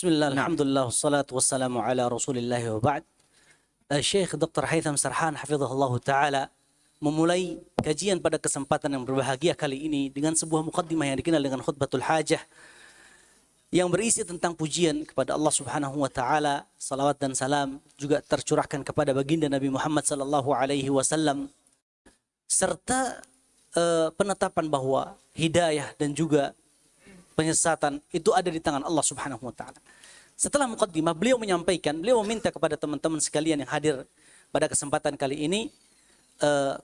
Bismillah, alhamdulillah, wassalatu wassalamu ala rasulillahi wa ba'd. Uh, Syekh Dr. Haytham Sarhan hafizahullah ta'ala memulai kajian pada kesempatan yang berbahagia kali ini dengan sebuah mukaddimah yang dikenal dengan khutbatul hajah yang berisi tentang pujian kepada Allah Subhanahu wa taala, salawat dan salam juga tercurahkan kepada baginda Nabi Muhammad sallallahu alaihi wasallam serta uh, penetapan bahwa hidayah dan juga penyesatan itu ada di tangan Allah Subhanahu wa taala. Setelah mukaddimah beliau menyampaikan, beliau meminta kepada teman-teman sekalian yang hadir pada kesempatan kali ini uh,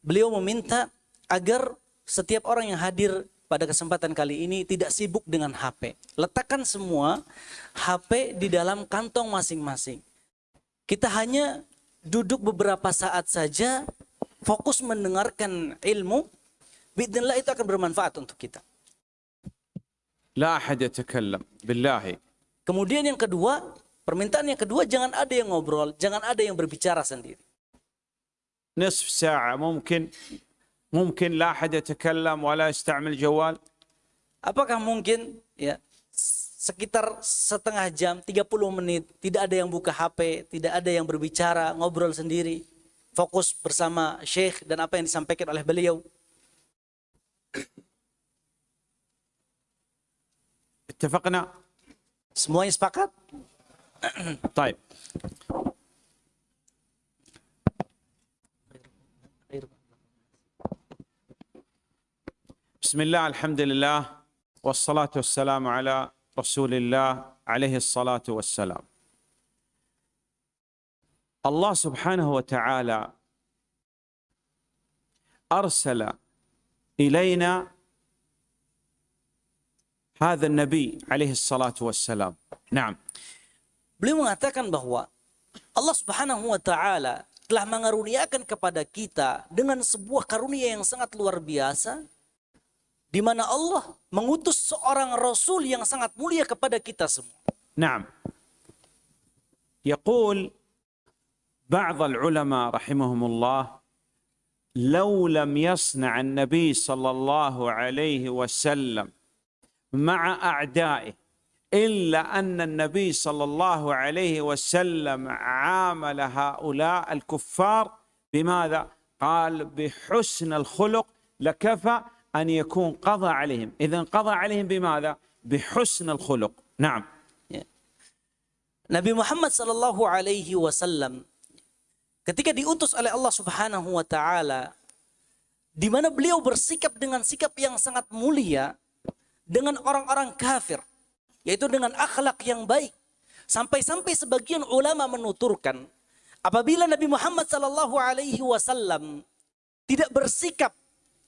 beliau meminta agar setiap orang yang hadir pada kesempatan kali ini tidak sibuk dengan HP. Letakkan semua HP di dalam kantong masing-masing. Kita hanya duduk beberapa saat saja fokus mendengarkan ilmu, Bismillah itu akan bermanfaat untuk kita. لا أحد يتكلم بالله Kemudian yang kedua, permintaan yang kedua jangan ada yang ngobrol, jangan ada yang berbicara sendiri. نصف ساعة ممكن ممكن لا أحد يتكلم ولا يستعمل جوال Apakah mungkin ya sekitar setengah jam, 30 menit tidak ada yang buka HP, tidak ada yang berbicara, ngobrol sendiri, fokus bersama Syekh dan apa yang disampaikan oleh beliau. اتفقنا؟ Semuanya sepakat? طيب. بسم الله الحمد لله والصلاة والسلام على رسول الله عليه الصلاة والسلام. الله سبحانه وتعالى أرسل إلينا هذا النبي عليه الصلاة والسلام نعم Beliau mengatakan bahwa Allah Subhanahu wa taala telah mengaruniakan kepada kita dengan sebuah karunia yang sangat luar biasa di mana Allah mengutus seorang rasul yang sangat mulia kepada kita semua. نعم يقول بعض العلماء رحمهم الله لو لم يصنع النبي صلى الله عليه وسلم مع اعدائه الا ان النبي صلى الله عليه وسلم عامل هؤلاء الكفار بماذا؟ قال بحسن الخلق لكفى ان يكون قضى عليهم، اذا قضى عليهم بماذا؟ بحسن الخلق، نعم. Nabi Muhammad sallallahu alaihi wasallam ketika diutus oleh Allah Subhanahu wa taala di mana beliau bersikap dengan sikap yang sangat mulia dengan orang-orang kafir. Yaitu dengan akhlak yang baik. Sampai-sampai sebagian ulama menuturkan apabila Nabi Muhammad Sallallahu Alaihi Wasallam tidak bersikap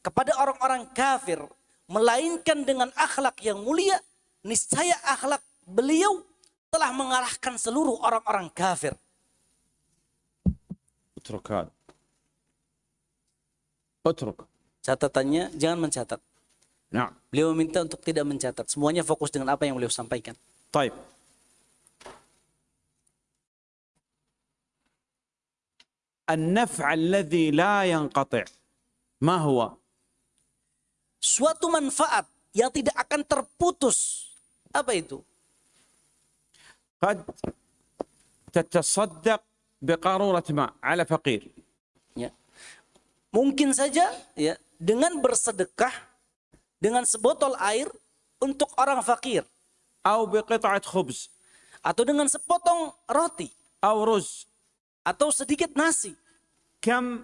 kepada orang-orang kafir melainkan dengan akhlak yang mulia, niscaya akhlak beliau telah mengarahkan seluruh orang-orang kafir. Utrukkan. Utruk. Catatannya jangan mencatat. نعم beliau meminta untuk tidak mencatat semuanya fokus dengan apa yang beliau sampaikan طيب النفع الذي لا ينقطع ما هو suatu manfaat yang tidak akan terputus apa itu قد تتصدق بقارورة ماء على فقير ya mungkin saja ya dengan bersedekah dengan sebotol air untuk orang fakir أو بقطعة خبز atau dengan sepotong roti أو رز atau sedikit nasi كم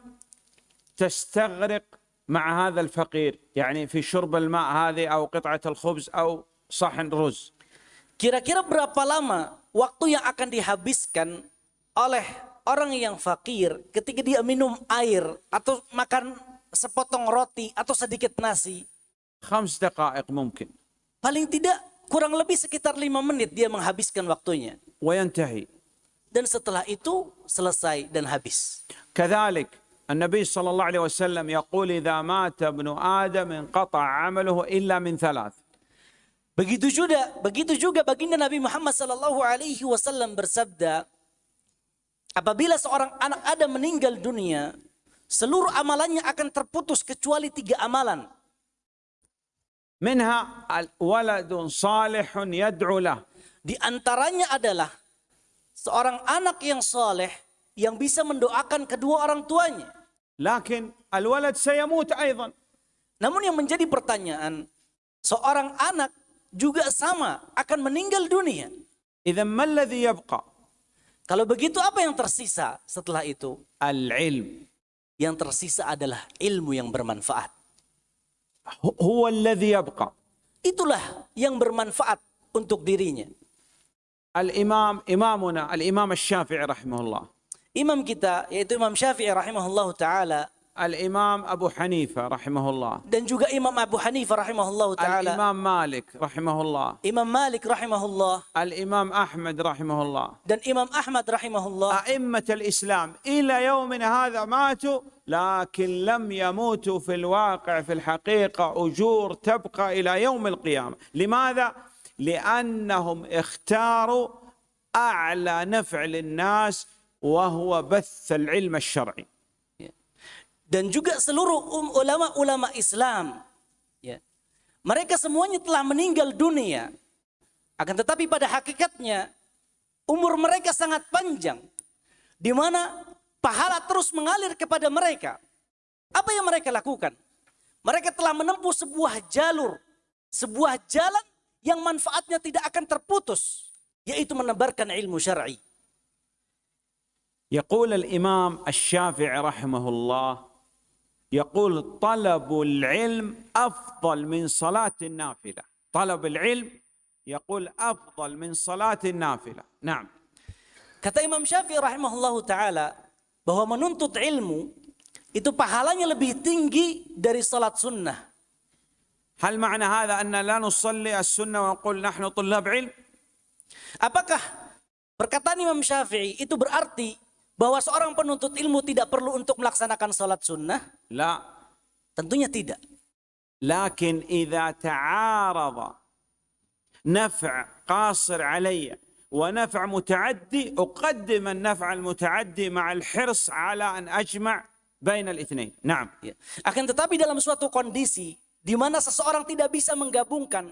تستغرق مع هذا الفقير يعني في شرب الماء هذه أو قطعة الخبز أو صحن رز Kira-kira berapa lama waktu yang akan dihabiskan oleh orang yang fakir ketika dia minum air atau makan sepotong roti atau sedikit nasi? خمس دقائق ممكن Paling tidak kurang lebih sekitar lima menit dia menghabiskan waktunya. وينتهي Dan setelah itu selesai dan habis. كذلك النبي صلى الله عليه وسلم يقول إذا مات ابن آدم انقطع عمله إلا من ثلاث Begitu juga, begitu juga baginda Nabi Muhammad sallallahu alaihi wasallam bersabda, apabila seorang anak Adam meninggal dunia, seluruh amalannya akan terputus kecuali tiga amalan. Minha waladun salihun yad'u. Di antaranya adalah seorang anak yang saleh yang bisa mendoakan kedua orang tuanya. Lakin alwalad sayamut aydan. Namun yang menjadi pertanyaan, seorang anak juga sama akan meninggal dunia. Idzan ma yabqa? Kalau begitu apa yang tersisa setelah itu? Al-ilm. Yang tersisa adalah ilmu yang bermanfaat. هو- هو الذي يبقى Itulah yang bermanfaat untuk dirinya. الإمام إمامنا الإمام الشافعي رحمه الله Imam kita yaitu Imam Syafi'i rahimahullah taala الإمام أبو حنيفة رحمه الله. Dan juga Imam Abu Hanifah rahimahullah taala, الإمام مالك رحمه الله. Imam Malik rahimahullah. الإمام أحمد رحمه الله. Dan Imam Ahmad rahimahullah. أئمة الإسلام إلى يومنا هذا ماتوا لكن لم يموتوا في الواقع في الحقيقة أجور تبقى إلى يوم القيامة. لماذا؟ لأنهم اختاروا أعلى نفع للناس وهو بث العلم الشرعي. dan juga seluruh um- ulama-ulama Islam ya mereka semuanya telah meninggal dunia akan tetapi pada hakikatnya umur mereka sangat panjang di mana pahala terus mengalir kepada mereka apa yang mereka lakukan mereka telah menempuh sebuah jalur sebuah jalan yang manfaatnya tidak akan terputus yaitu menebarkan ilmu syar'i يقول الإمام الشافعي رحمه الله يقول طلب العلم أفضل من صلاة النافلة طلب العلم يقول أفضل من صلاة النافلة نعم Kata Imam Syafi'i rahimahullahu taala bahwa menuntut ilmu itu pahalanya lebih tinggi dari salat sunnah. هل معنى هذا أن لا نصلي السنة ونقول نحن طلاب علم Apakah perkataan Imam Syafi'i itu berarti bahwa seorang penuntut ilmu tidak perlu untuk melaksanakan sholat sunnah? La. Tentunya tidak. Lakin idha ta'arada naf' qasir alaya wa naf' muta'addi uqaddim an-naf' al-muta'addi ma'al hirs ala an ajma' bain al-ithnain. Naam. Ya. Akan tetapi dalam suatu kondisi di mana seseorang tidak bisa menggabungkan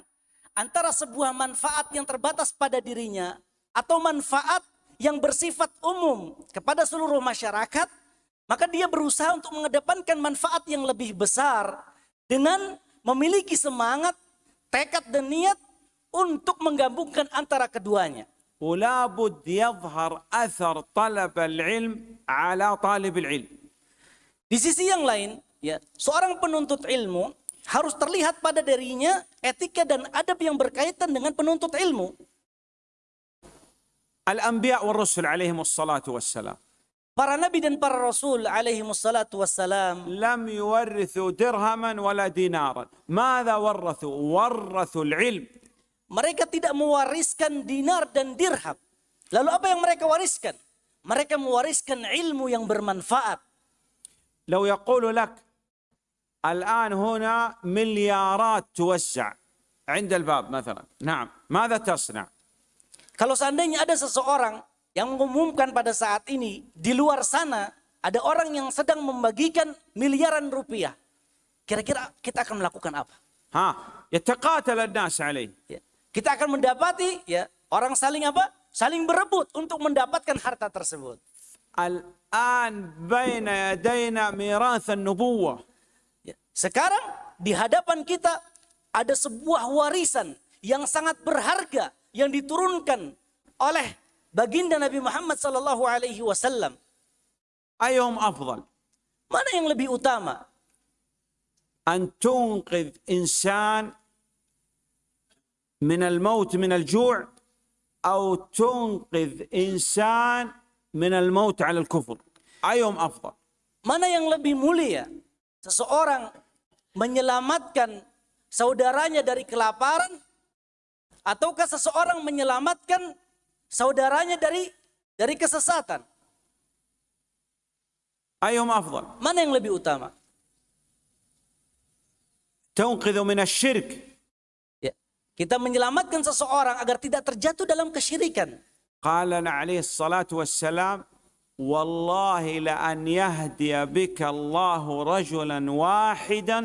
antara sebuah manfaat yang terbatas pada dirinya atau manfaat yang bersifat umum kepada seluruh masyarakat, maka dia berusaha untuk mengedepankan manfaat yang lebih besar dengan memiliki semangat, tekad dan niat untuk menggabungkan antara keduanya. ولا بد يظهر أثر طلب العلم على طالب العلم Di sisi yang lain, ya, seorang penuntut ilmu harus terlihat pada dirinya etika dan adab yang berkaitan dengan penuntut ilmu. الأنبياء والرسل عليهم الصلاة والسلام Para nabi dan para rasul alaihi wassalatu wassalam لم يورثوا درهما ولا دينارا ماذا ورثوا ورثوا العلم mereka tidak mewariskan dinar dan dirham. Lalu apa yang mereka wariskan? Mereka mewariskan ilmu yang bermanfaat. لو يقول لك الآن هنا مليارات توزع عند الباب مثلا نعم ماذا تصنع Kalau seandainya ada seseorang yang mengumumkan pada saat ini di luar sana ada orang yang sedang membagikan miliaran rupiah. Kira-kira kita akan melakukan apa? Ha, yataqatala nas ya, Kita akan mendapati ya orang saling apa? Saling berebut untuk mendapatkan harta tersebut. Al-an baina yadayna mirath an-nubuwah. Ya, sekarang di hadapan kita ada sebuah warisan yang sangat berharga yang diturunkan oleh baginda Nabi Muhammad sallallahu alaihi wasallam. أيهم أفضل Mana yang lebih utama? أن تنقذ إنسان من الموت من الجوع أو تنقذ إنسان من الموت على الكفر أيهم أفضل Mana yang lebih mulia? Seseorang menyelamatkan saudaranya dari kelaparan ataukah seseorang menyelamatkan saudaranya dari dari kesesatan? أيهم أفضل Mana yang lebih utama? تنقذ من الشرك Ya. Kita menyelamatkan seseorang agar tidak terjatuh dalam kesyirikan. قال عليه الصلاة والسلام والله لأن يهدي بك الله رجلا واحدا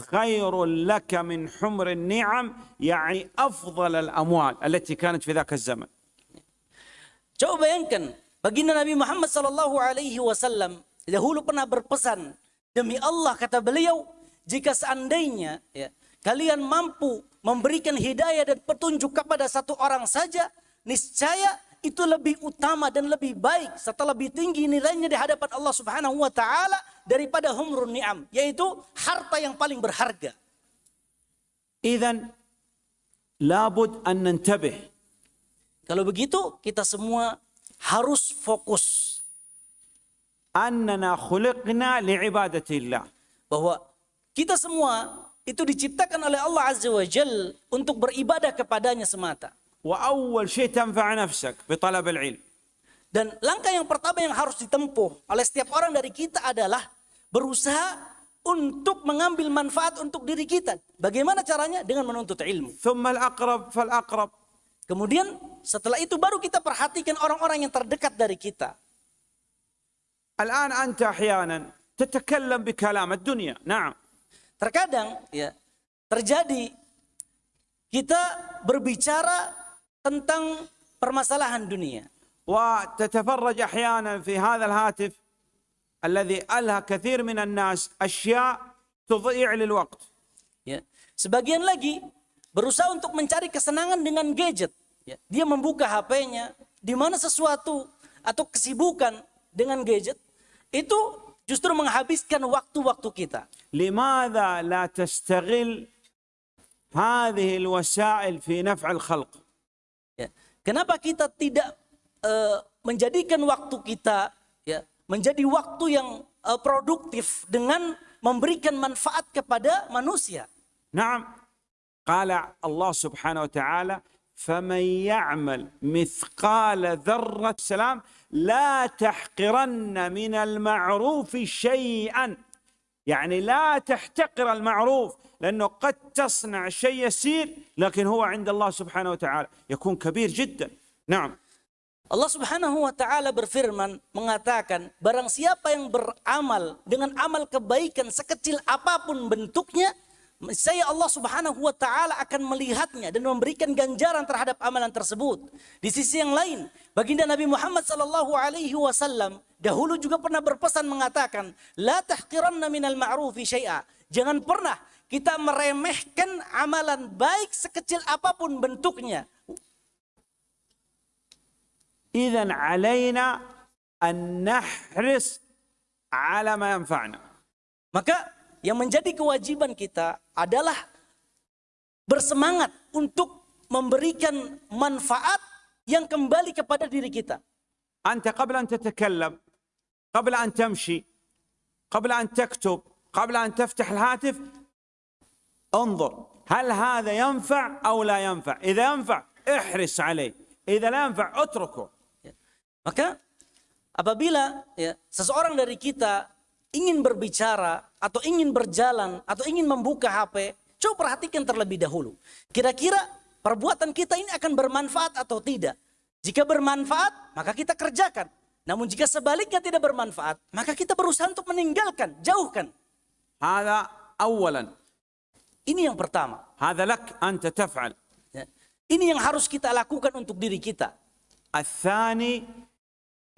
خير لك من حمر النعم يعني أفضل الأموال التي كانت في ذاك الزمن Coba bayangkan, baginda Nabi Muhammad sallallahu alaihi wasallam dahulu pernah berpesan, demi Allah kata beliau, jika seandainya ya, kalian mampu memberikan hidayah dan petunjuk kepada satu orang saja, niscaya itu lebih utama dan lebih baik serta lebih tinggi nilainya di hadapan Allah Subhanahu wa taala daripada humrun ni'am yaitu harta yang paling berharga. Idzan labud an nantabih. Kalau begitu kita semua harus fokus. Annana khuliqna liibadatillah. Bahwa kita semua itu diciptakan oleh Allah Azza wa Jal untuk beribadah kepadanya semata. وأول شيء تنفع نفسك بطلب العلم Dan langkah yang pertama yang harus ditempuh oleh setiap orang dari kita adalah berusaha untuk mengambil manfaat untuk diri kita. Bagaimana caranya? Dengan menuntut ilmu. ثم الأقرب فالأقرب Kemudian setelah itu baru kita perhatikan orang-orang yang terdekat dari kita. الآن أنت أحيانا تتكلم بكلام الدنيا نعم Terkadang ya terjadi kita berbicara tentang permasalahan dunia. وتتفرج أحيانا في هذا الهاتف الذي ألهى كثير من الناس أشياء تضيع للوقت Ya. Sebagian lagi berusaha untuk mencari kesenangan dengan gadget. Ya. Dia membuka HP-nya, di mana sesuatu atau kesibukan dengan gadget itu justru menghabiskan waktu-waktu kita. لماذا لا تستغل هذه الوسائل في نفع الخلق Ya. Kenapa kita tidak eh, menjadikan waktu kita ya menjadi waktu yang eh, produktif dengan memberikan manfaat kepada manusia? نعم قال الله سبحانه وتعالى فمن يعمل مثقال ذرة سلام لا تحقرن من المعروف شيئا يعني لا تحتقر المعروف لأنه قد تصنع شيء يسير لكن هو عند الله سبحانه وتعالى يكون كبير جدا نعم Allah Subhanahu wa taala berfirman mengatakan barang siapa yang beramal dengan amal kebaikan sekecil apapun bentuknya saya Allah Subhanahu wa taala akan melihatnya dan memberikan ganjaran terhadap amalan tersebut. Di sisi yang lain, baginda Nabi Muhammad sallallahu alaihi wasallam dahulu juga pernah berpesan mengatakan, "La tahqiranna minal ma'rufi syai'a." Jangan pernah kita meremehkan amalan baik sekecil apapun bentuknya. إذا علينا أن نحرص على ما ينفعنا Maka yang menjadi kewajiban kita adalah bersemangat untuk memberikan manfaat yang kembali kepada diri kita. أنت قبل أن تتكلم قبل أن تمشي قبل أن تكتب قبل أن تفتح الهاتف انظر هل هذا ينفع أو لا ينفع إذا ينفع احرص عليه إذا لا ينفع اتركه Maka apabila ya, seseorang dari kita ingin berbicara atau ingin berjalan atau ingin membuka HP, coba perhatikan terlebih dahulu. Kira-kira perbuatan kita ini akan bermanfaat atau tidak? Jika bermanfaat, maka kita kerjakan. Namun jika sebaliknya tidak bermanfaat, maka kita berusaha untuk meninggalkan, jauhkan. هذا أولا Ini yang pertama. هذا لك أنت تفعل Ya. Ini yang harus kita lakukan untuk diri kita. الثاني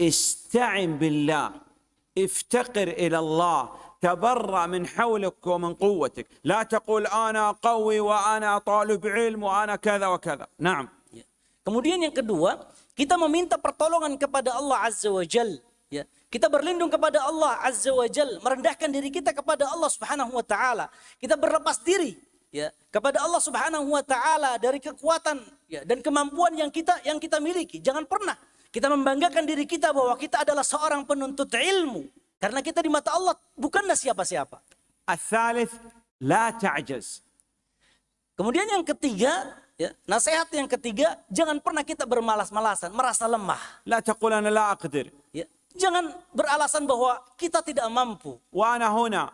استعن بالله افتقر الى الله تبرأ من حولك ومن قوتك لا تقول انا قوي وانا طالب علم وانا كذا وكذا نعم Ya. Kemudian yang kedua, kita meminta pertolongan kepada Allah Azza wa Jal. Ya, kita berlindung kepada Allah Azza wa Jal, merendahkan diri kita kepada Allah Subhanahu wa taala. Kita berlepas diri ya kepada Allah Subhanahu wa taala dari kekuatan ya dan kemampuan yang kita yang kita miliki. Jangan pernah kita membanggakan diri kita bahwa kita adalah seorang penuntut ilmu karena kita di mata Allah bukanlah siapa-siapa. Al-thalith la ta'jaz. Kemudian yang ketiga, ya, nasihat yang ketiga, jangan pernah kita bermalas-malasan, merasa lemah. La taqul la aqdir. Ya, jangan beralasan bahwa kita tidak mampu. وانا هنا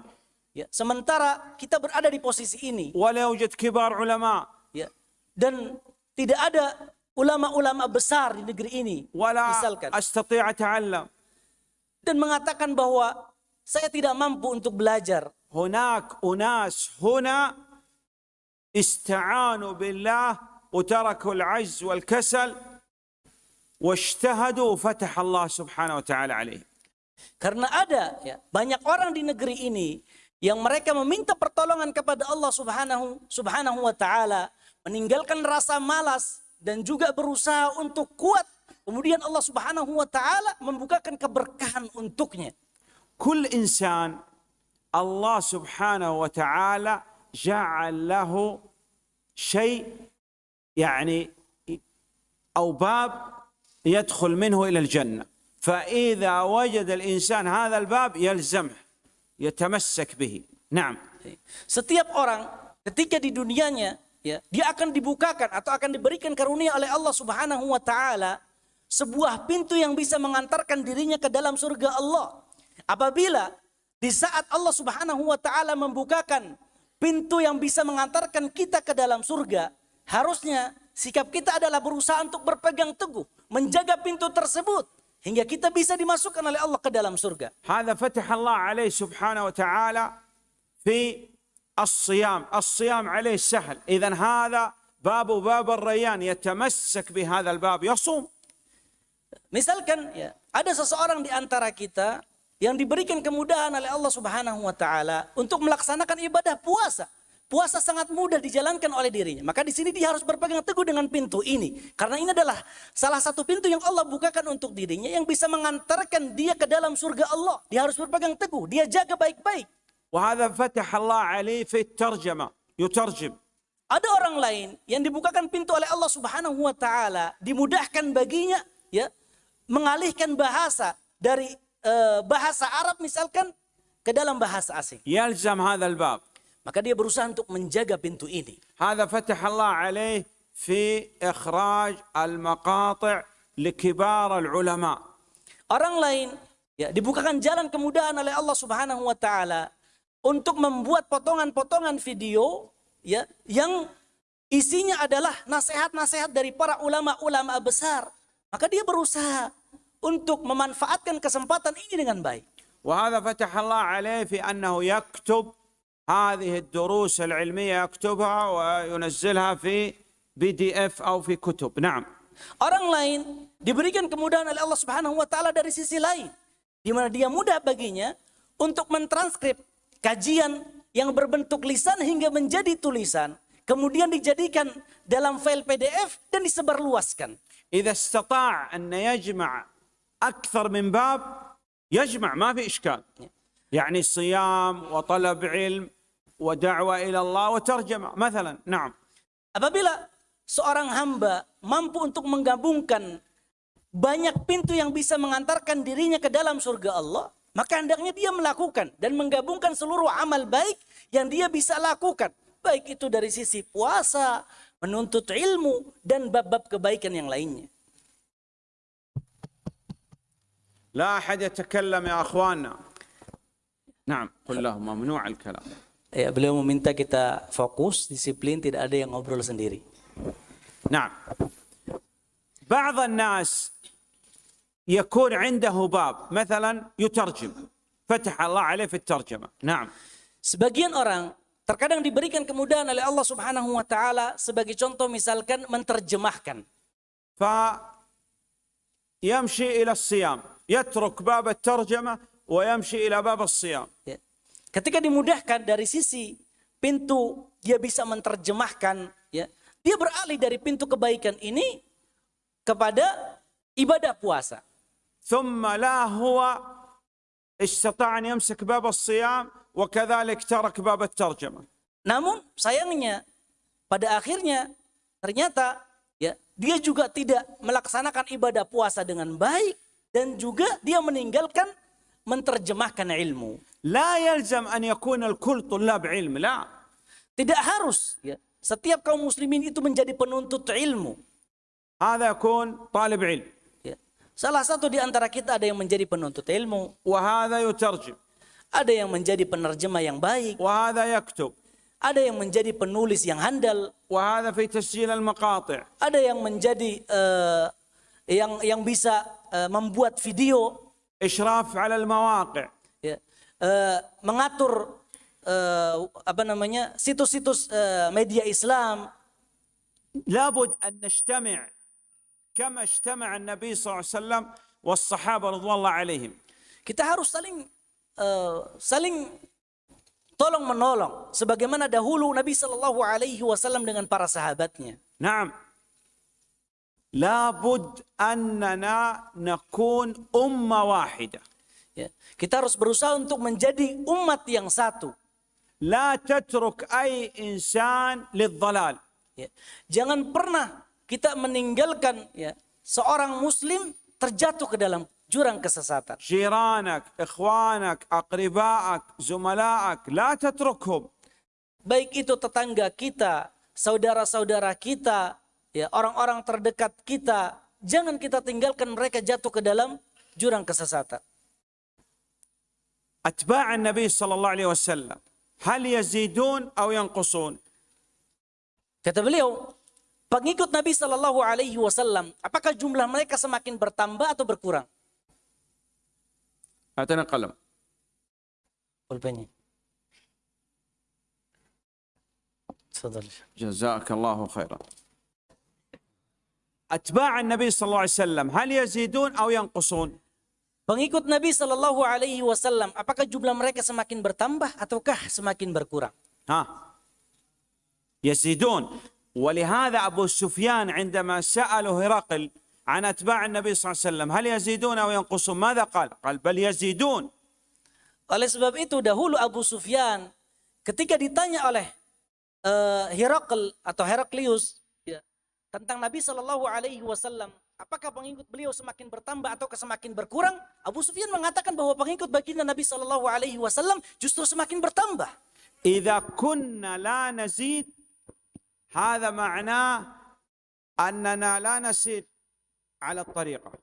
Ya, sementara kita berada di posisi ini, ولا يوجد كبار علماء ya, dan tidak ada ulama-ulama besar di negeri ini, ولا misalkan, استطيع اتعلم dan mengatakan bahwa saya tidak mampu untuk belajar. هناك أناس هنا استعانوا بالله وتركوا العجز والكسل واجتهدوا وفتح الله سبحانه وتعالى عليهم Karena ada ya, banyak orang di negeri ini yang mereka meminta pertolongan kepada Allah Subhanahu Subhanahu wa taala, meninggalkan rasa malas dan juga berusaha untuk kuat. Kemudian Allah Subhanahu wa taala membukakan keberkahan untuknya. كل إنسان الله سبحانه وتعالى جعل له شيء يعني أو باب يدخل منه إلى الجنة فإذا وجد الإنسان هذا الباب يلزمه يتمسك به نعم Setiap orang ketika di dunianya ya, dia akan dibukakan atau akan diberikan karunia oleh Allah Subhanahu wa taala sebuah pintu yang bisa mengantarkan dirinya ke dalam surga Allah. Apabila di saat Allah Subhanahu wa taala membukakan pintu yang bisa mengantarkan kita ke dalam surga, harusnya sikap kita adalah berusaha untuk berpegang teguh, menjaga pintu tersebut hingga kita bisa dimasukkan oleh Allah ke dalam surga. هذا فتح الله عليه سبحانه وتعالى في الصيام الصيام عليه سهل إذا هذا باب باب الريان يتمسك بهذا الباب يصوم Misalkan ya, ada seseorang di antara kita yang diberikan kemudahan oleh Allah Subhanahu wa taala untuk melaksanakan ibadah puasa. Puasa sangat mudah dijalankan oleh dirinya. Maka di sini dia harus berpegang teguh dengan pintu ini. Karena ini adalah salah satu pintu yang Allah bukakan untuk dirinya yang bisa mengantarkan dia ke dalam surga Allah. Dia harus berpegang teguh, dia jaga baik-baik. وهذا فتح الله عليه في الترجمة يترجم Ada orang lain yang dibukakan pintu oleh Allah Subhanahu wa taala, dimudahkan baginya ya mengalihkan bahasa dari eh, bahasa Arab misalkan ke dalam bahasa asing. يلزم هذا الباب Maka dia berusaha untuk menjaga pintu ini. هذا فتح الله عليه في إخراج المقاطع لكبار العلماء Orang lain ya dibukakan jalan kemudahan oleh Allah Subhanahu wa taala untuk membuat potongan-potongan video ya yang isinya adalah nasihat-nasihat dari para ulama-ulama besar. Maka dia berusaha untuk memanfaatkan kesempatan ini dengan baik. وهذا فتح الله عليه في أنه يكتب هذه الدروس العلمية يكتبها وينزلها في بي دي اف أو في كتب نعم Orang lain diberikan kemudahan oleh Allah Subhanahu wa taala dari sisi lain di mana dia mudah baginya untuk mentranskrip kajian yang berbentuk lisan hingga menjadi tulisan kemudian dijadikan dalam file PDF dan disebarluaskan. إذا استطاع أن يجمع أكثر من باب يجمع ما في إشكال يعني صيام وطلب علم ودعوة إلى الله وترجمة مثلا نعم Apabila seorang hamba mampu untuk menggabungkan banyak pintu yang bisa mengantarkan dirinya ke dalam surga Allah, maka hendaknya dia melakukan dan menggabungkan seluruh amal baik yang dia bisa lakukan. Baik itu dari sisi puasa, menuntut ilmu, dan bab-bab kebaikan yang lainnya. لا أحد يتكلم يا أخواننا نعم قل لهم ممنوع الكلام Ya, beliau meminta kita fokus, disiplin, tidak ada yang ngobrol sendiri. نعم بعض الناس يكون عنده باب مثلا يترجم فتح الله عليه في الترجمة نعم Sebagian orang terkadang diberikan kemudahan oleh Allah Subhanahu wa taala sebagai contoh misalkan menerjemahkan. فيمشي إلى الصيام يترك باب الترجمة ويمشي إلى باب الصيام Ya. Ketika dimudahkan dari sisi pintu dia bisa menerjemahkan ya. Dia beralih dari pintu kebaikan ini kepada ibadah puasa. ثم لا هو استطاع أن يمسك باب الصيام وكذلك ترك باب الترجمة Namun sayangnya pada akhirnya ternyata ya dia juga tidak melaksanakan ibadah puasa dengan baik dan juga dia meninggalkan menerjemahkan ilmu. Tidak harus ya. Setiap kaum muslimin itu menjadi penuntut ilmu. Ya. Salah satu di antara kita ada yang menjadi penuntut ilmu. Ada yang menjadi penerjemah yang baik. Ada yang menjadi penulis yang handal. Ada yang menjadi uh, yang yang bisa uh, membuat video eh, mengatur eh, apa namanya situs-situs eh, media Islam لابد أن نجتمع كما اجتمع النبي صلى الله عليه وسلم والصحابة رضوان الله عليهم kita harus saling eh, saling tolong menolong sebagaimana dahulu Nabi Shallallahu Alaihi Wasallam dengan para sahabatnya. نعم لابد أننا نكون أمة واحدة Ya. Kita harus berusaha untuk menjadi umat yang satu. La tatruk ay insan lidzalal. Ya. Jangan pernah kita meninggalkan ya, seorang muslim terjatuh ke dalam jurang kesesatan. Jiranak, ikhwanak, aqribaak, zumalaak, la tatrukhum. Baik itu tetangga kita, saudara-saudara kita, ya orang-orang terdekat kita, jangan kita tinggalkan mereka jatuh ke dalam jurang kesesatan. أتباع النبي صلى الله عليه وسلم هل يزيدون أو ينقصون؟ Kata beliau, pengikut Nabi Shallallahu Alaihi Wasallam, apakah jumlah mereka semakin bertambah atau berkurang? أعطينا قلم Pulpennya. تفضل جزاك الله خيرا أتباع النبي صلى الله عليه وسلم هل يزيدون أو ينقصون Pengikut Nabi Shallallahu Alaihi Wasallam, apakah jumlah mereka semakin bertambah ataukah semakin berkurang? ها يزيدون ولهذا أبو سفيان عندما سأله هرقل عن أتباع النبي صلى الله عليه وسلم هل يزيدون أو ينقصون ماذا قال قال بل يزيدون Oleh sebab itu dahulu Abu Sufyan ketika ditanya oleh uh, Herakl atau Heraklius ya, tentang Nabi Shallallahu Alaihi Wasallam, Apakah pengikut beliau semakin bertambah atau semakin berkurang? Abu Sufyan mengatakan bahwa pengikut baginda Nabi Shallallahu Alaihi Wasallam justru semakin bertambah. Jika kunna la nazid, hada makna annana la nasid ala tariqa.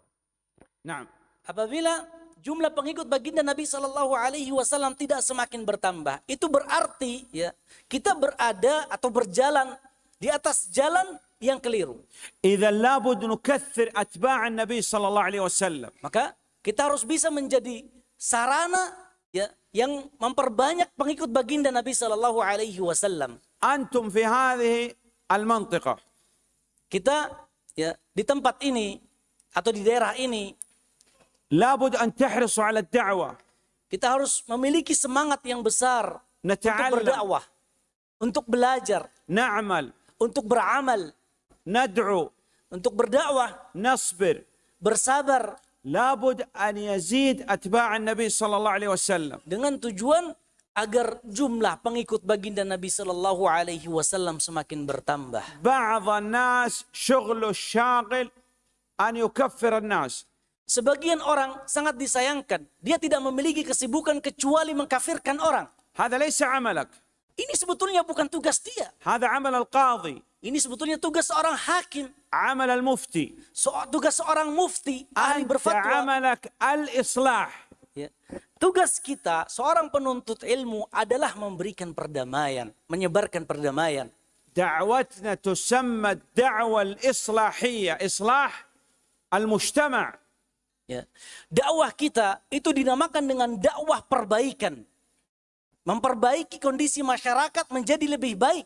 Nah, apabila jumlah pengikut baginda Nabi Shallallahu Alaihi Wasallam tidak semakin bertambah, itu berarti ya kita berada atau berjalan di atas jalan yang keliru. إذا لابد نكثر أتباع النبي صلى الله عليه وسلم Maka kita harus bisa menjadi sarana ya yang memperbanyak pengikut baginda Nabi Shallallahu Alaihi Wasallam. أنتم في هذه المنطقة Kita ya di tempat ini atau di daerah ini لابد أن تحرصوا على الدعوة kita harus memiliki semangat yang besar untuk نتعلم berdakwah, untuk belajar, نعمل untuk beramal. Nad'u. Untuk berdakwah. Nasbir. Bersabar. Labud an yazid atba' nabi sallallahu alaihi wasallam. Dengan tujuan agar jumlah pengikut baginda Nabi sallallahu alaihi wasallam semakin bertambah. Ba'd nas shughlu syaghil an yukaffir nas. Sebagian orang sangat disayangkan, dia tidak memiliki kesibukan kecuali mengkafirkan orang. Ini sebetulnya bukan tugas dia. هذا عمل القاضي Ini sebetulnya tugas seorang hakim, عمل المفتي so, tugas seorang mufti, ahli أنت berfatwa. عملك الإصلاح Ya. Tugas kita, seorang penuntut ilmu adalah memberikan perdamaian, menyebarkan perdamaian. دعوتنا تسمى الدعوة الإصلاحية إصلاح المجتمع Ya. Dakwah kita itu dinamakan dengan dakwah perbaikan. Memperbaiki kondisi masyarakat menjadi lebih baik.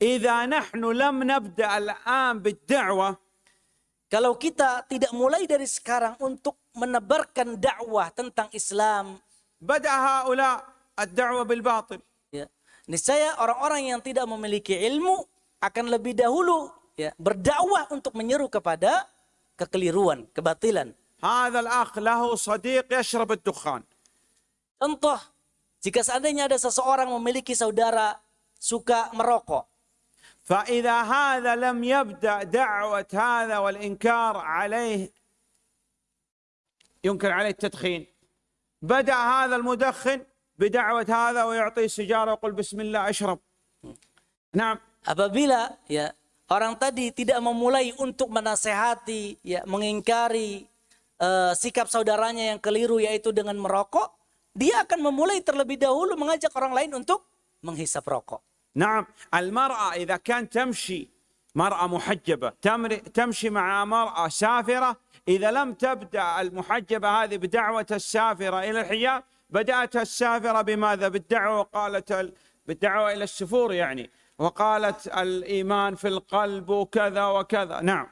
إذا نحن لم نبدأ الآن بالدعوة Kalau kita tidak mulai dari sekarang untuk menebarkan dakwah tentang Islam, بدأ هؤلاء الدعوة بالباطل ya, niscaya orang-orang yang tidak memiliki ilmu akan lebih dahulu ya, berdakwah untuk menyeru kepada kekeliruan, kebatilan. هذا الأخ له صديق يشرب الدخان Contoh, jika seandainya ada seseorang memiliki saudara suka merokok, فإذا هذا لم يبدأ دعوة هذا والإنكار عليه ينكر عليه التدخين بدأ هذا المدخن بدعوة هذا ويعطيه سيجارة ويقول بسم الله اشرب نعم apabila ya orang tadi tidak memulai untuk menasehati, ya mengingkari eh, sikap saudaranya yang keliru yaitu dengan merokok, dia akan memulai terlebih dahulu mengajak orang lain untuk menghisap rokok. نعم. المرأة إذا كانت تمشي مرأة محجبة تمشي مع مرأة سافرة إذا لم تبدأ المحجبة هذه بدعوة السافرة إلى الحجاب بدأتها السافرة بماذا؟ بالدعوة وقالت ال- بالدعوة إلى السفور يعني وقالت الإيمان في القلب وكذا وكذا. نعم.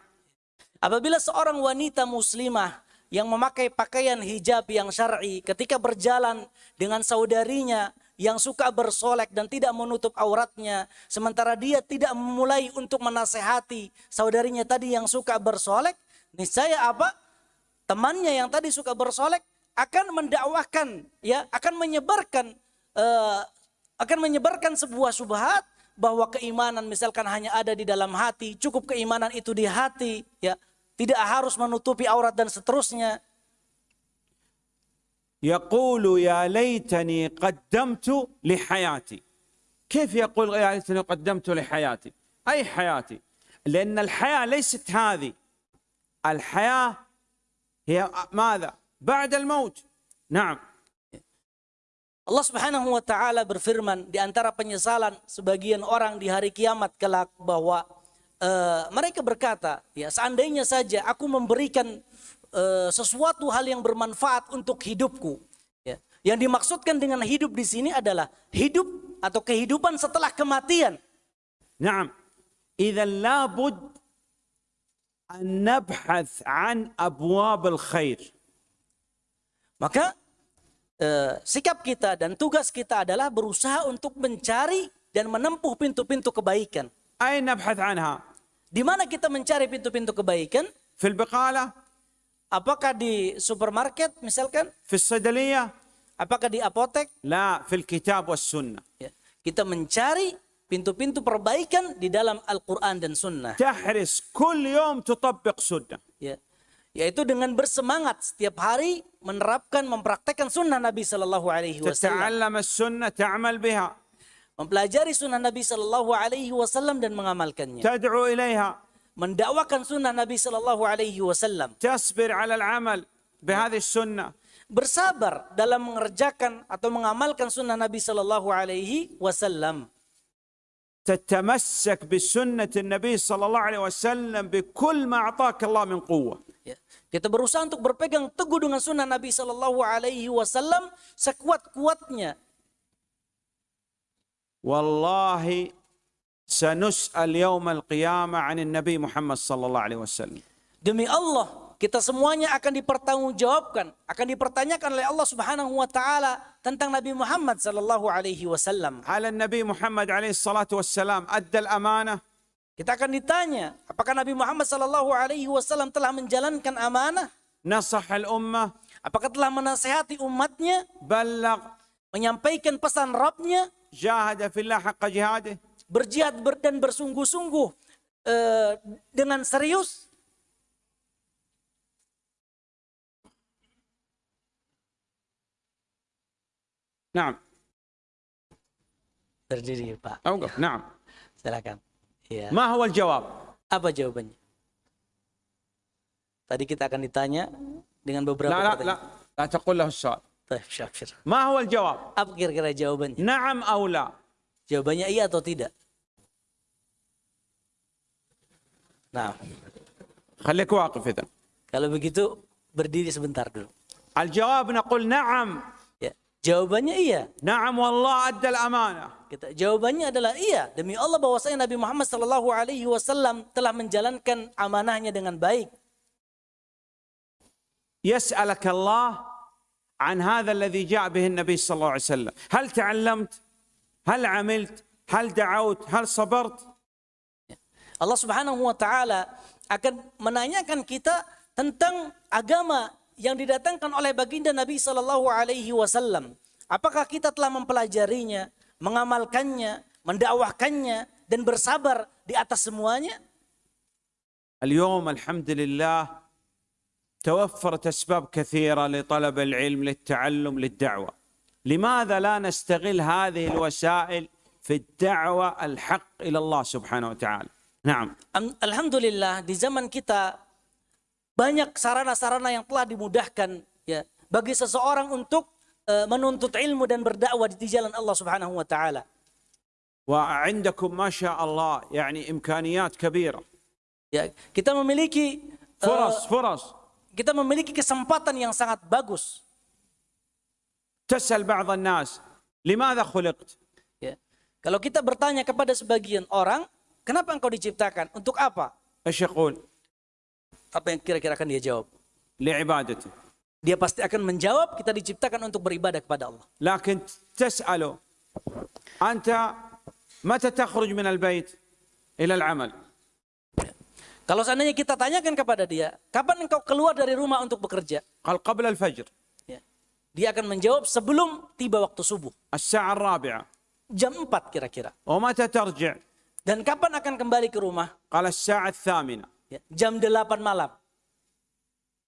Apabila seorang wanita muslimah yang memakai pakaian hijab yang syar'i ketika berjalan dengan saudarinya yang suka bersolek dan tidak menutup auratnya sementara dia tidak memulai untuk menasehati saudarinya tadi yang suka bersolek niscaya apa? Temannya yang tadi suka bersolek akan mendakwahkan ya akan menyebarkan eh, akan menyebarkan sebuah subhat bahwa keimanan misalkan hanya ada di dalam hati cukup keimanan itu di hati ya tidak harus menutupi aurat dan seterusnya يقول يا ليتني قدمت لحياتي كيف يقول يا ليتني قدمت لحياتي أي حياتي لأن الحياة ليست هذه الحياة هي ماذا بعد الموت نعم Allah Subhanahu wa taala berfirman di antara penyesalan sebagian orang di hari kiamat kelak bahwa e, mereka berkata, ya seandainya saja aku memberikan e, sesuatu hal yang bermanfaat untuk hidupku. Ya. Yang dimaksudkan dengan hidup di sini adalah hidup atau kehidupan setelah kematian. Naam. Idza labud an nabhath an abwab al-khair. Maka eh, sikap kita dan tugas kita adalah berusaha untuk mencari dan menempuh pintu-pintu kebaikan. Anha? Di mana kita mencari pintu-pintu kebaikan? Fil bekala. Apakah di supermarket misalkan? Fil sadaliyah. Apakah di apotek? La, fil kitab was sunnah. Ya. Kita mencari pintu-pintu perbaikan di dalam Al-Quran dan Sunnah. Tahris kul yom tutabbiq sunnah. Ya. Yaitu dengan bersemangat setiap hari menerapkan, mempraktekkan sunnah Nabi Sallallahu Alaihi Wasallam. Tata'allama sunnah, ta'amal biha. Mempelajari sunnah Nabi Sallallahu Alaihi Wasallam dan mengamalkannya. تدعو إليها Mendakwakan sunnah Nabi Sallallahu Alaihi Wasallam. تصبر على العمل بهذه السنة Bersabar dalam mengerjakan atau mengamalkan sunnah Nabi Sallallahu Alaihi Wasallam. تتمسك بسنة النبي صلى الله عليه وسلم بكل ما أعطاك الله من قوة Ya. Kita berusaha untuk berpegang teguh dengan sunnah Nabi Sallallahu Alaihi Wasallam sekuat-kuatnya. والله wallahi sanus'al yaumal qiyamah 'anil Nabi Muhammad sallallahu alaihi wasallam. Demi Allah, kita semuanya akan dipertanggungjawabkan, akan dipertanyakan oleh Allah Subhanahu wa taala tentang Nabi Muhammad sallallahu alaihi wasallam. Hal Nabi Muhammad alaihi salatu wassalam adda al-amanah kita akan ditanya, apakah Nabi Muhammad sallallahu alaihi wasallam telah menjalankan amanah? Nasahal ummah. Apakah telah menasehati umatnya? Balak Menyampaikan pesan Rabbnya? jahada fillah haqqa jihadih. Berjihad dan bersungguh-sungguh eh, dengan serius. Naam. Berdiri, Pak. Awqaf, naam. Silakan. Ya. Ma huwa jawab Apa jawabannya? Tadi kita akan ditanya dengan beberapa la, la, pertanyaan. La, la, la taqul lahu Taib Syakir. Ma huwal jawab? Apa kira-kira jawabannya? Naam aula. Jawabannya iya atau tidak? Nah. Khalik waqif itu. Kalau begitu berdiri sebentar dulu. Al jawab naqul na'am. Ya, jawabannya iya. Na'am wallah adda amanah. Kita jawabannya adalah iya. Demi Allah bahwasanya Nabi Muhammad sallallahu alaihi wasallam telah menjalankan amanahnya dengan baik. Yas'alaka Allah عن هذا الذي جاء به النبي صلى الله عليه وسلم هل تعلمت هل عملت هل دعوت هل صبرت Allah Subhanahu wa taala akan menanyakan kita tentang agama yang didatangkan oleh baginda Nabi sallallahu alaihi wasallam. Apakah kita telah mempelajarinya, mengamalkannya, mendakwahkannya dan bersabar di atas semuanya? اليوم الحمد لله توفرت اسباب كثيره لطلب العلم للتعلم للدعوه لماذا لا نستغل هذه الوسائل في الدعوه الحق إلى الله سبحانه وتعالى نعم Am- Alhamdulillah di zaman kita banyak sarana-sarana yang telah dimudahkan ya bagi seseorang untuk eh, menuntut ilmu dan berdakwah di jalan Allah Subhanahu wa taala. وعندكم ما شاء الله يعني امكانيات كبيره Ya, kita memiliki eh, فرص فرص kita memiliki kesempatan yang sangat bagus. Tasal ba'd nas, limadha khuliqt? Ya. Kalau kita bertanya kepada sebagian orang, kenapa engkau diciptakan? Untuk apa? Asyaqul. Apa yang kira-kira akan dia jawab? Li'ibadati. Dia pasti akan menjawab kita diciptakan untuk beribadah kepada Allah. Lakin tas'alu anta mata takhruj min al-bait ila al-amal? Kalau seandainya kita tanyakan kepada dia, kapan engkau keluar dari rumah untuk bekerja? Kal qabla al-fajr. Ya. Dia akan menjawab sebelum tiba waktu subuh. As-sa'ar rabi'ah. Jam 4 kira-kira. Wa mata tarji'? Dan kapan akan kembali ke rumah? Qala as-sa'at thamina Ya. Jam 8 malam.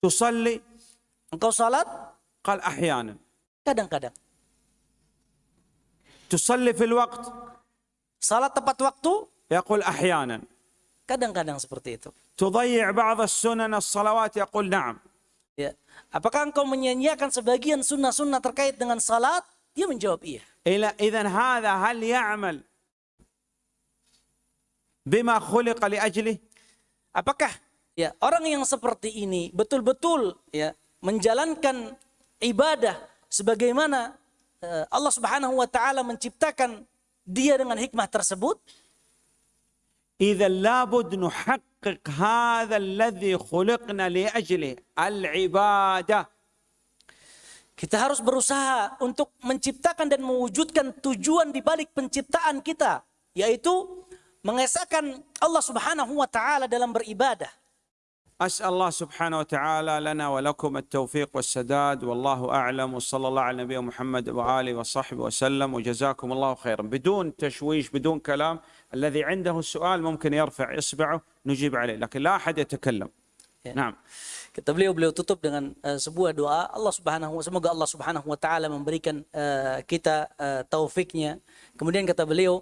Tusalli? Engkau salat? Qal ahyana. Kadang-kadang. Tusalli fil waqt? Salat tepat waktu? Yaqul ahyana. Kadang-kadang seperti itu. Tudayyi' ba'd as-sunan salawat yaqul na'am. Ya. Apakah engkau menyanyiakan sebagian sunnah-sunnah terkait dengan salat? Dia menjawab iya. Ila idzan hadza hal ya'mal bima khuliqa li ajli? Apakah ya orang yang seperti ini betul-betul ya menjalankan ibadah sebagaimana eh, Allah Subhanahu wa taala menciptakan dia dengan hikmah tersebut? إذا لابد نحقق هذا الذي خلقنا لأجله العبادة Kita harus berusaha untuk menciptakan dan mewujudkan tujuan di balik penciptaan kita, yaitu mengesahkan Allah Subhanahu wa taala dalam beribadah. أسأل الله سبحانه وتعالى لنا ولكم التوفيق والسداد والله أعلم وصلى الله على نبينا محمد وآله وصحبه وسلم وجزاكم الله خيرا بدون تشويش بدون كلام الذي عنده السؤال ممكن يرفع إصبعه نجيب عليه لكن لا أحد يتكلم Ya. نعم Kita beliau beliau tutup dengan eh, sebuah doa Allah Subhanahu semoga Allah Subhanahu wa taala memberikan eh, kita eh, taufiknya. Kemudian kata beliau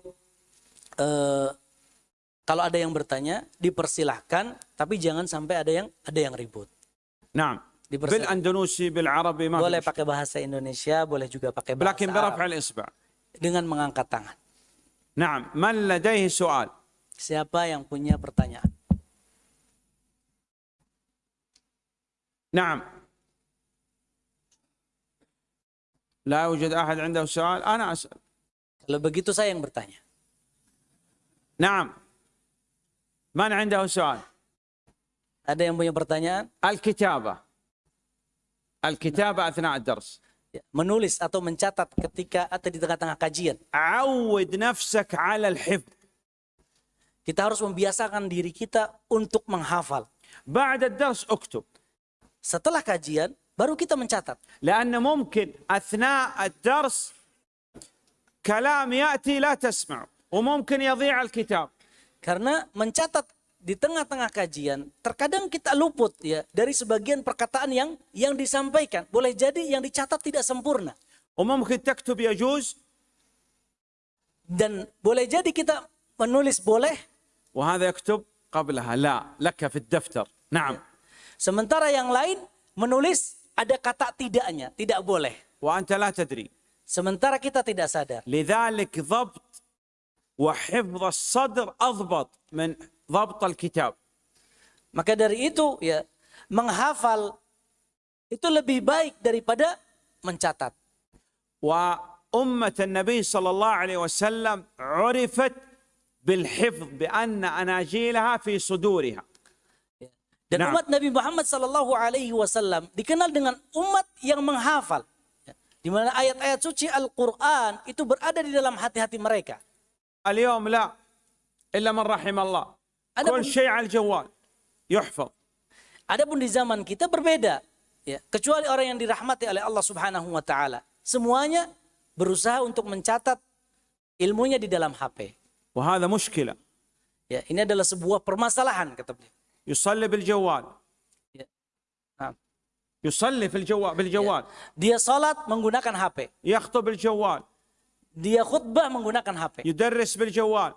eh, kalau ada yang bertanya dipersilahkan tapi jangan sampai ada yang ada yang ribut. نعم Dipersilahkan. بالأندونوسي بالعربي ما Boleh في pakai bahasa Indonesia, boleh juga pakai مشكلة. bahasa لكن Arab برفع الإصبع dengan mengangkat tangan. نعم من لديه سؤال Siapa yang punya pertanyaan? نعم لا يوجد أحد عنده سؤال أنا أسأل Kalau begitu saya yang bertanya. نعم من عنده سؤال Ada yang punya pertanyaan? الكتابة الكتابة أثناء الدرس Ya, Menulis atau mencatat ketika atau di tengah-tengah kajian. عود نفسك على الحفظ Kita harus membiasakan diri kita untuk menghafal. بعد الدرس اكتب Setelah kajian, baru kita mencatat. لأن ممكن أثناء الدرس كلام يأتي لا تسمع وممكن يضيع الكتاب Karena mencatat di tengah-tengah kajian, terkadang kita luput ya dari sebagian perkataan yang yang disampaikan. Boleh jadi yang dicatat tidak sempurna. وممكن تكتب يجوز Dan boleh jadi kita menulis boleh, وهذا يكتب قبلها لا لك في الدفتر نعم sementara yang lain menulis ada kata tidaknya, tidak boleh. وأنت لا تدري Sementara kita tidak sadar. لذلك ضبط وحفظ الصدر أضبط من ضبط الكتاب Maka dari itu ya menghafal itu lebih baik daripada mencatat. وأمة النبي صلى الله عليه وسلم عرفت بالحفظ بأن أناجيلها في صدورها Dan Nah. umat Nabi Muhammad Sallallahu Alaihi Wasallam dikenal dengan umat yang menghafal, Ya. di mana ayat-ayat suci Al-Quran itu berada di dalam hati-hati mereka. اليوم لا إلا من رحم الله أنا كل بقول- شيء على الجوال يحفظ Adapun di zaman kita berbeda, ya, kecuali orang yang dirahmati oleh Allah Subhanahu Wa Taala, semuanya berusaha untuk mencatat ilmunya di dalam HP. وهذا مشكلة Ya, ini adalah sebuah permasalahan kata beliau. يصلي بالجوال Ya. Nah, يصلي في الجوال بالجوال Dia sholat menggunakan HP, يخطب بالجوال dia khutbah menggunakan HP, يدرس بالجوال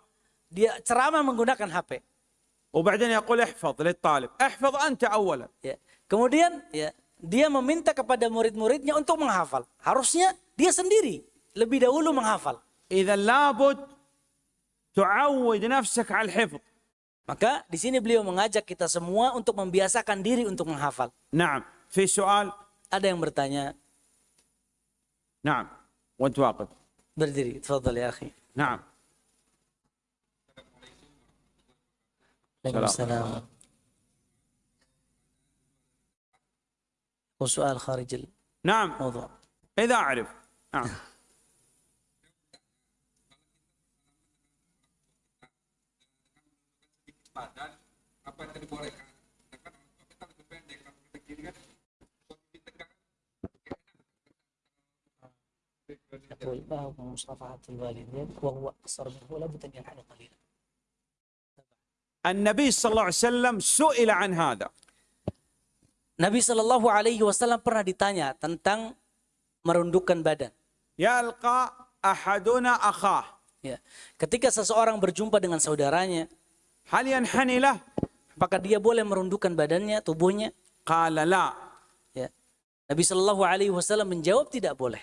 dia ceramah menggunakan HP. وبعدين يقول احفظ للطالب احفظ أنت أولا Ya. Kemudian ya dia meminta kepada murid-muridnya untuk menghafal. Harusnya dia sendiri lebih dahulu menghafal. إذا لابد تعود نفسك على الحفظ Maka di sini beliau mengajak kita semua untuk membiasakan diri untuk menghafal. نعم في سؤال Ada yang bertanya, نعم وانت واقف بلدري تفضل يا أخي. نعم. السلام, عليكم وسؤال خارج نعم. موضوع. إذا أعرف. نعم. Apa yang tadi يقول ما هو مصافحة الوالدين وهو أقصر منه لابد أن ينحني قليلا النبي صلى الله عليه وسلم سئل عن هذا Nabi Shallallahu Alaihi Wasallam pernah ditanya tentang merundukkan badan. يلقى أحدنا أخاه Ya. Ketika seseorang berjumpa dengan saudaranya, هل ينحني له apakah dia boleh merundukkan badannya, tubuhnya? قال لا Ya. Nabi Shallallahu Alaihi Wasallam menjawab tidak boleh.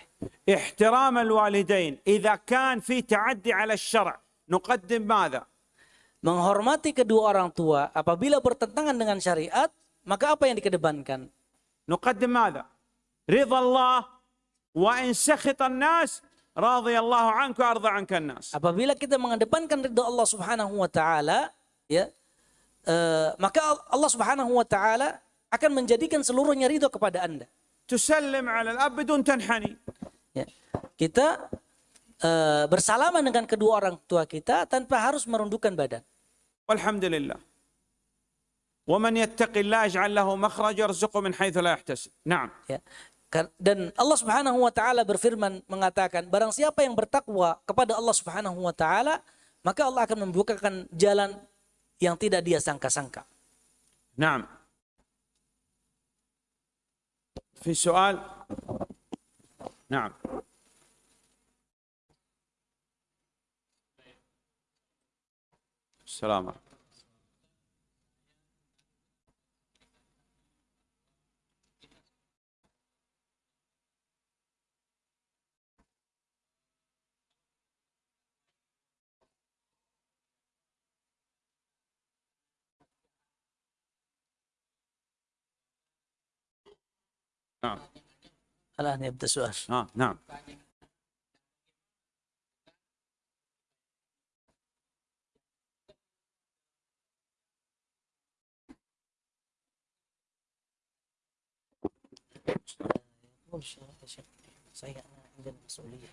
احترام الوالدين إذا كان في تعدي على الشرع نقدم ماذا Menghormati kedua orang tua apabila bertentangan dengan syariat, maka apa yang dikedepankan? نقدم ماذا رضا الله وإن سخط الناس راضي الله عنك وأرضى عنك الناس Apabila kita mengedepankan ridha Allah Subhanahu wa taala, ya, eh, maka Allah Subhanahu wa taala akan menjadikan seluruhnya ridho kepada Anda. تسلم على الأب بدون تنحني Ya. Kita eh, bersalaman dengan kedua orang tua kita tanpa harus merundukkan badan. والحمد لله ومن يتق الله يجعل له مخرج يرزقه من حيث لا يحتسب نعم Ya. Kar- Dan Allah Subhanahu wa taala berfirman mengatakan barang siapa yang bertakwa kepada Allah Subhanahu wa taala maka Allah akan membukakan jalan yang tidak dia sangka-sangka. نعم في سؤال؟ نعم. السلام عليكم. نعم الآن يبدأ سؤال. آه نعم يقول شيخ صحيح أنا عندنا مسؤولية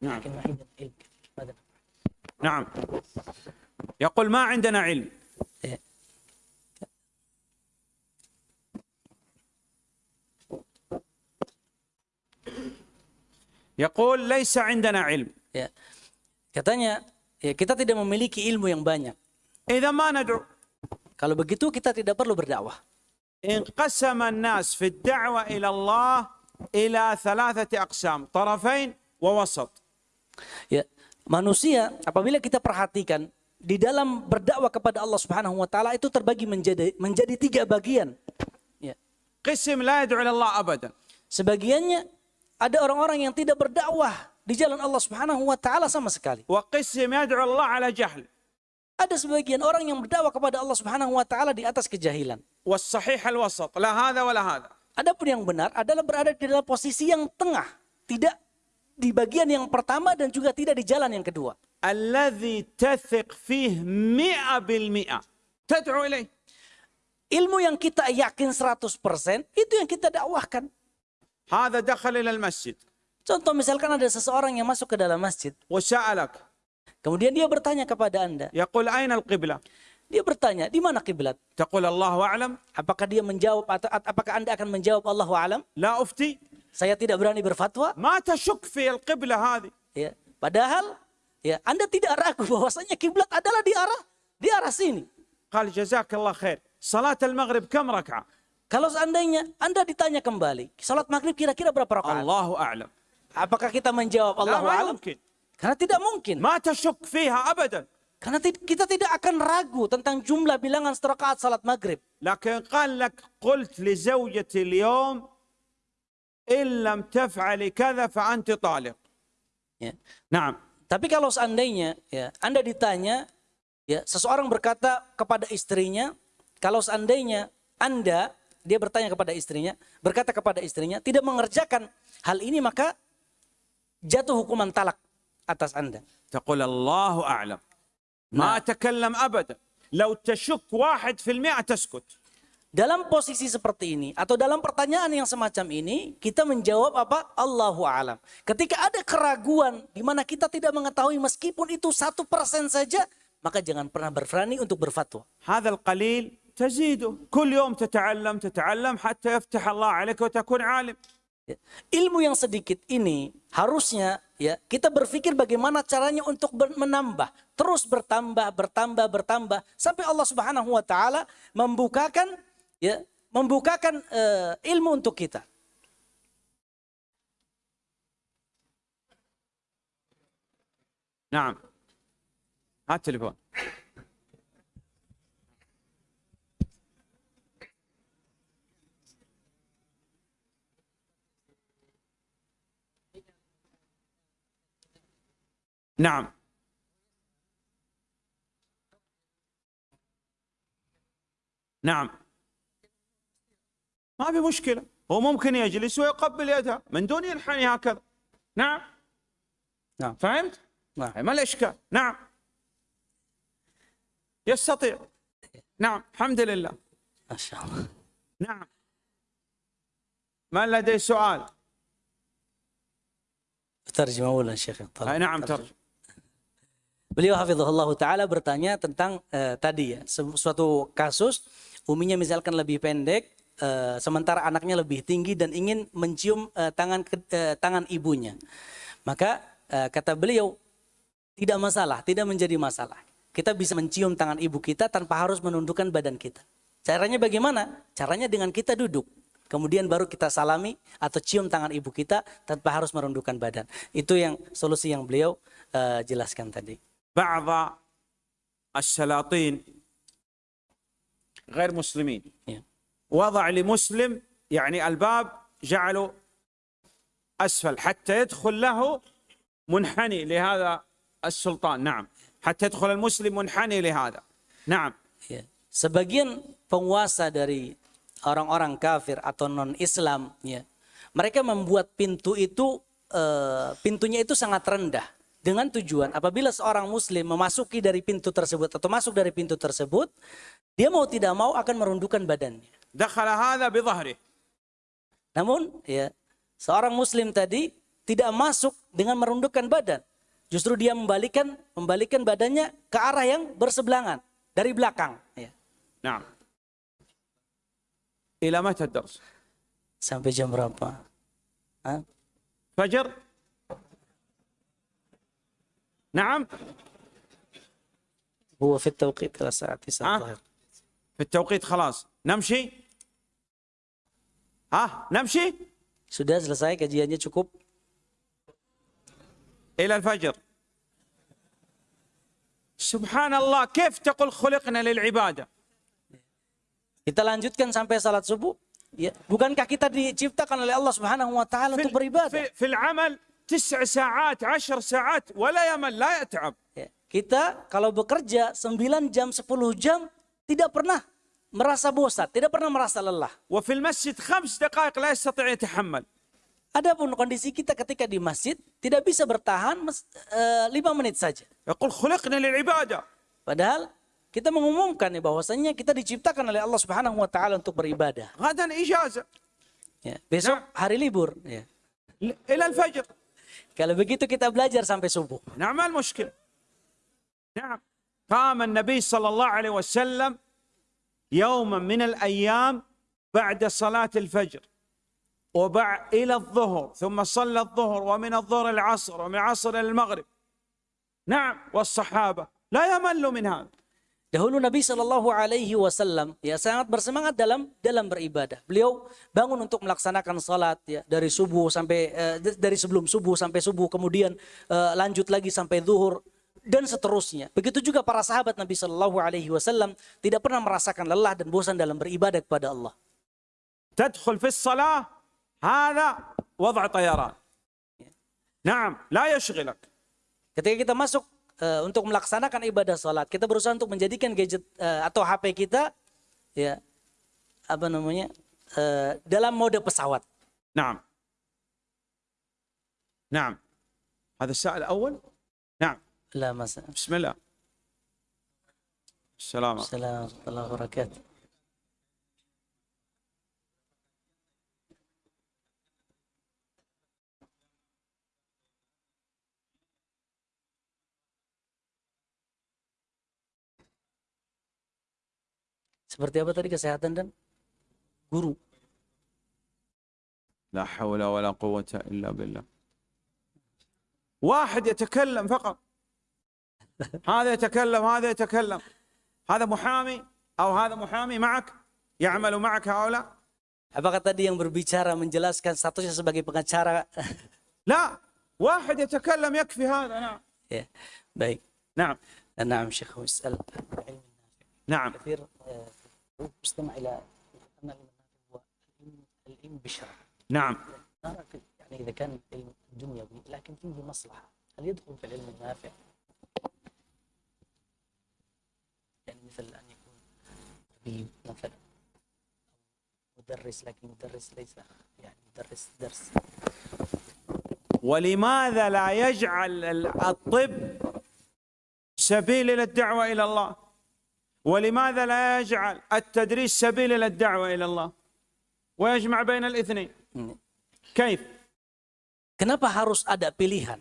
نعم. لكن ما عندنا علم ماذا نفعل؟ نعم يقول ما عندنا علم Yaqul laisa indana ilm. Ya. Katanya, ya kita tidak memiliki ilmu yang banyak. Idza ma nad'u. Kalau begitu kita tidak perlu berdakwah. إن an-nas fi ad-da'wa ila Allah ila thalathati aqsam, tarafain wa wasat. Ya, manusia apabila kita perhatikan di dalam berdakwah kepada Allah Subhanahu wa taala itu terbagi menjadi menjadi tiga bagian. Ya. لا la yad'u ila Allah abadan. Sebagiannya ada orang-orang yang tidak berdakwah di jalan Allah Subhanahu wa taala sama sekali. Wa qism yad'u Allah ala jahl. Ada sebagian orang yang berdakwah kepada Allah Subhanahu wa taala di atas kejahilan. Was sahih al wasat, la hadza wa la hadza. Adapun yang benar adalah berada di dalam posisi yang tengah, tidak di bagian yang pertama dan juga tidak di jalan yang kedua. Alladzi tathiq fihi mi'a bil mi'a. Tad'u ilaihi. Ilmu yang kita yakin 100% itu yang kita dakwahkan. Hada dakhal ila masjid. Contoh misalkan ada seseorang yang masuk ke dalam masjid. وسألك Kemudian dia bertanya kepada Anda. Yaqul aina al-qiblah? Dia bertanya, di mana kiblat? Taqul Allahu a'lam. Apakah dia menjawab atau apakah Anda akan menjawab Allahu a'lam? La ufti. Saya tidak berani berfatwa. Ma tashuk fi al-qiblah. Ya, padahal ya Anda tidak ragu bahwasanya kiblat adalah di arah di arah sini. Qal جزاك khair. Salat al-maghrib kam rak'ah? Kalau seandainya Anda ditanya kembali, salat maghrib kira-kira berapa rakaat? Allahu a'lam. Apakah kita menjawab Allahu a'lam? Karena tidak mungkin. Ma tashuk fiha abadan. Karena kita tidak akan ragu tentang jumlah bilangan rakaat salat maghrib. Lakin qallak qult li zawjati al-yawm in lam taf'ali kadha fa anti taliq. Ya. Naam. Tapi kalau seandainya ya, Anda ditanya ya, seseorang berkata kepada istrinya, kalau seandainya Anda dia bertanya kepada istrinya, berkata kepada istrinya, tidak mengerjakan hal ini maka jatuh hukuman talak atas Anda. Taqul Allahu a'lam. Ma nah. takallam abada. Lau tashuk wahid fil mi'a taskut. Dalam posisi seperti ini atau dalam pertanyaan yang semacam ini, kita menjawab apa? Allahu alam. Ketika ada keraguan di mana kita tidak mengetahui meskipun itu satu persen saja, maka jangan pernah berani untuk berfatwa. Hadal qalil تزيده كل يوم تتعلم تتعلم حتى يفتح الله عليك وتكون عالم Ya. Ilmu yang sedikit ini harusnya ya kita berpikir bagaimana caranya untuk ber- menambah, terus bertambah, bertambah, bertambah sampai Allah Subhanahu wa taala membukakan ya, membukakan eh, ilmu untuk kita. نعم هات تليفون نعم. نعم. ما في مشكلة. هو ممكن يجلس ويقبل يدها من دون ينحني هكذا. نعم. نعم. فهمت؟ نعم. ما الإشكال؟ نعم. يستطيع. نعم. الحمد لله. Masya Allah. نعم. من لديه سؤال؟ Terjemah ulang Syekh. آه، نعم ترجم Beliau hafizahullah taala bertanya tentang eh, tadi ya suatu kasus uminya misalkan lebih pendek eh, sementara anaknya lebih tinggi dan ingin mencium eh, tangan eh, tangan ibunya. Maka eh, kata beliau tidak masalah, tidak menjadi masalah. Kita bisa mencium tangan ibu kita tanpa harus menundukkan badan kita. Caranya bagaimana? Caranya dengan kita duduk. Kemudian baru kita salami atau cium tangan ibu kita tanpa harus merundukkan badan. Itu yang solusi yang beliau eh, jelaskan tadi. بعض السلاطين غير مسلمين Ya. وضع لمسلم يعني الباب جعله أسفل حتى يدخل له منحني لهذا السلطان نعم حتى يدخل المسلم منحني لهذا نعم Ya. Sebagian penguasa dari orang-orang kafir atau non-Islam, ya, mereka membuat pintu itu eh, pintunya itu sangat rendah dengan tujuan apabila seorang muslim memasuki dari pintu tersebut atau masuk dari pintu tersebut, dia mau tidak mau akan merundukkan badannya. Namun ya, seorang muslim tadi tidak masuk dengan merundukkan badan. Justru dia membalikkan membalikan badannya ke arah yang bersebelangan dari belakang. Ya. Nah. Ila mata? Sampai jam berapa? ha? Fajar? نعم هو في التوقيت إلى الساعة 9 ها؟ الظهر في التوقيت خلاص نمشي ها نمشي Sudah selesai kajiannya cukup? إلى الفجر سبحان الله كيف تقول خلقنا للعبادة Kita lanjutkan sampai salat subuh. Ya, bukankah kita diciptakan oleh Allah Subhanahu wa taala untuk beribadah? في, في العمل تسع ساعات عشر ساعات ولا يمل لا يتعب Ya, kita kalau bekerja 9 jam 10 jam tidak pernah merasa bosan, tidak pernah merasa lelah. وفي المسجد خمس دقائق لا يستطيع يتحمل Adapun kondisi kita ketika di masjid tidak bisa bertahan mes- eh, lima menit saja. يقول خلقنا للعبادة Padahal kita mengumumkan ya bahwasanya kita diciptakan oleh Allah Subhanahu wa taala untuk beribadah. غدا إجازة Ya, besok hari libur. Ya. ل- إلى الفجر Kalau begitu kita belajar sampai subuh. نعم المشكلة نعم. قام النبي صلى الله عليه وسلم يوما من الأيام بعد صلاة الفجر وبع إلى الظهر ثم صلى الظهر ومن الظهر العصر ومن العصر المغرب. نعم. والصحابة لا يملوا من هذا. Dahulu Nabi Shallallahu Alaihi Wasallam ya sangat bersemangat dalam dalam beribadah. Beliau bangun untuk melaksanakan salat ya dari subuh sampai eh, d- dari sebelum subuh sampai subuh kemudian eh, lanjut lagi sampai zuhur dan seterusnya. Begitu juga para sahabat Nabi Shallallahu Alaihi Wasallam tidak pernah merasakan lelah dan bosan dalam beribadah kepada Allah. تدخل في الصلاة هذا وضع طيران نعم لا يشغلك Ketika kita masuk eh, untuk melaksanakan ibadah salat, kita berusaha untuk menjadikan gadget eh, atau HP kita ya apa namanya eh, dalam mode pesawat. نعم نعم هذا السائل الأول نعم لا mas بسم الله السلام عليكم. Assalamualaikum warahmatullahi wabarakatuh. Seperti apa tadi kesehatan dan? Guru? لا حول ولا قوة إلا بالله واحد يتكلم فقط هذا يتكلم هذا يتكلم هذا محامي أو هذا محامي معك يعمل معك هؤلاء Apakah tadi yang berbicara menjelaskan statusnya sebagai pengacara? لا واحد يتكلم يكفي هذا نعم ya, baik. نعم نعم شيخ اسأل العلم النافع نعم كثير أن العلم النافع هو بالشرع نعم. يعني إذا كان العلم دنيوي لكن فيه مصلحة. هل يدخل في العلم النافع؟ يعني مثل أن يكون طبيب مثلا مدرس لكن مدرس ليس يعني مدرس درس. ولماذا لا يجعل ال- الطب سبيل إلى الدعوه إلى الله؟ ولماذا لا يجعل التدريس سبيل الى الدعوه الى الله ويجمع بين الاثنين Hmm. كيف Kenapa harus ada pilihan?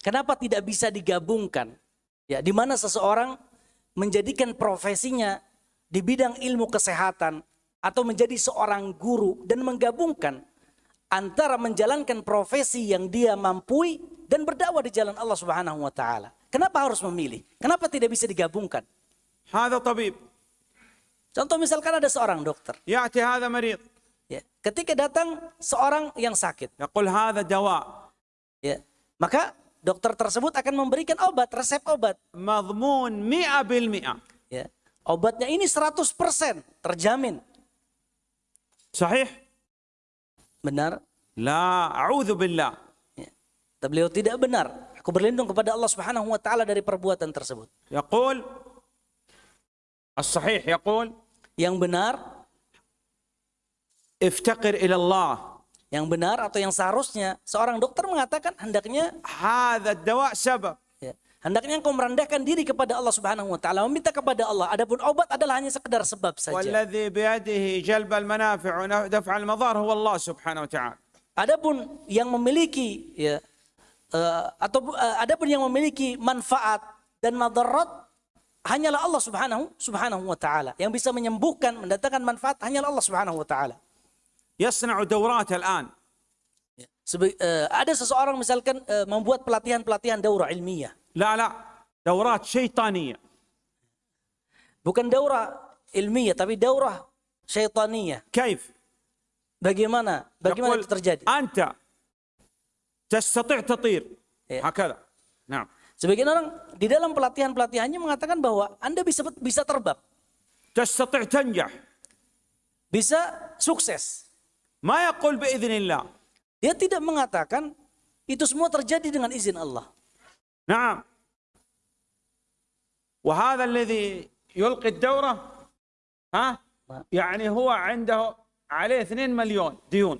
Kenapa tidak bisa digabungkan? Ya, di mana seseorang menjadikan profesinya di bidang ilmu kesehatan atau menjadi seorang guru dan menggabungkan antara menjalankan profesi yang dia mampu dan berdakwah di jalan Allah Subhanahu wa taala. Kenapa harus memilih? Kenapa tidak bisa digabungkan? هذا طبيب Contoh misalkan ada seorang dokter, ياتي هذا مريض ya. Ketika datang seorang yang sakit, يقول هذا دواء ya. Maka dokter tersebut akan memberikan obat, resep obat. مضمون مئة بالمئة Ya. Obatnya ini 100% terjamin. صحيح Benar? لا أعوذ بالله Ya. Tapi beliau tidak benar. Aku berlindung kepada Allah Subhanahu wa taala dari perbuatan tersebut. يقول الصحيح يقول Yang benar, افتقر إلى الله yang benar atau yang seharusnya seorang dokter mengatakan hendaknya هذا الدواء سبب ya, hendaknya engkau merendahkan diri kepada Allah Subhanahu wa taala, meminta kepada Allah. Adapun obat adalah hanya sekedar sebab saja. والذي بيده جلب المنافع ودفع المضار هو الله سبحانه وتعالى Adapun yang memiliki ya eh, atau eh, adapun yang memiliki manfaat dan madarat hanyalah Allah Subhanahu Subhanahu wa taala. Yang bisa menyembuhkan, mendatangkan manfaat hanyalah Allah Subhanahu wa taala. يصنع دورات الآن Ya. Sebe- eh, ada seseorang misalkan eh, membuat pelatihan-pelatihan daurah ilmiah. لا لا دورات شيطانية Bukan daurah ilmiah tapi daurah syaitaniyah. كيف؟ Bagaimana? Bagaimana itu terjadi? أنت تستطيع تطير إيه. هكذا نعم Sebagian orang di dalam pelatihan-pelatihannya mengatakan bahwa Anda bisa bisa terbang, تستطيع تنجح bisa sukses. ما يقول بإذن الله Dia tidak mengatakan itu semua terjadi dengan izin Allah. نعم وهذا الذي يلقي الدورة ها يعني هو عنده عليه 2 مليون ديون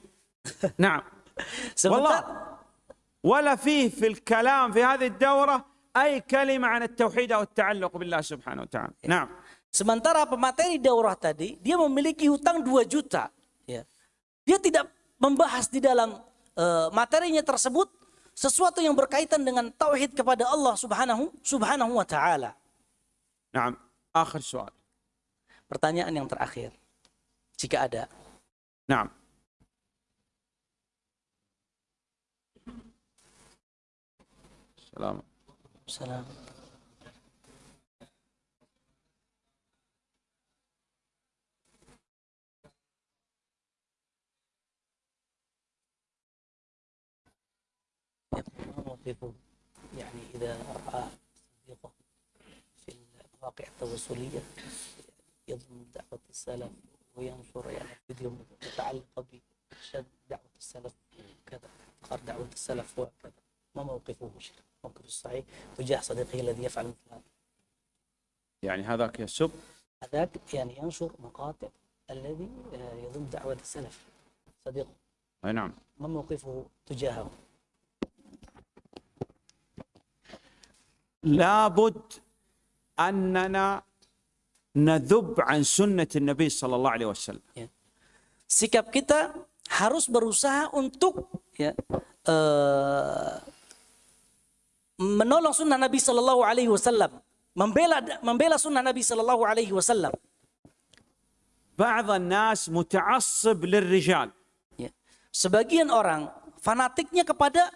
نعم والله Sementara, ولا فيه في الكلام في هذه الدورة أي كلمة عن التوحيد أو التعلق بالله سبحانه وتعالى نعم sementara pemateri daurah tadi dia memiliki hutang 2 juta. Ya. Dia tidak membahas di dalam eh, materinya tersebut sesuatu yang berkaitan dengan tauhid kepada Allah Subhanahu Subhanahu wa taala. نعم آخر سؤال Pertanyaan yang terakhir. Jika ada. نعم سلام. موقفه يعني إذا رأى صديقه في المواقع التواصلية يضمن دعوة السلف وينشر يعني فيديو متعلقة بإرشاد دعوة السلف وكذا إظهار دعوة السلف وكذا. ما موقفه شيخ موقفه الصحيح تجاه صديقه الذي يفعل مثل هذا. يعني هذاك يسب؟ هذاك يعني ينشر مقاطع الذي آه، يضم دعوة السلف. صديقه أي نعم. ما موقفه تجاهه؟ لابد أننا نذب عن سنة النبي صلى الله عليه وسلم. Ya. Sikap kita harus berusaha untuk ya, eh, menolong sunnah Nabi Shallallahu Alaihi Wasallam, membela membela sunnah Nabi Shallallahu Alaihi Wasallam. بعض الناس متعصب للرجال Ya. Sebagian orang fanatiknya kepada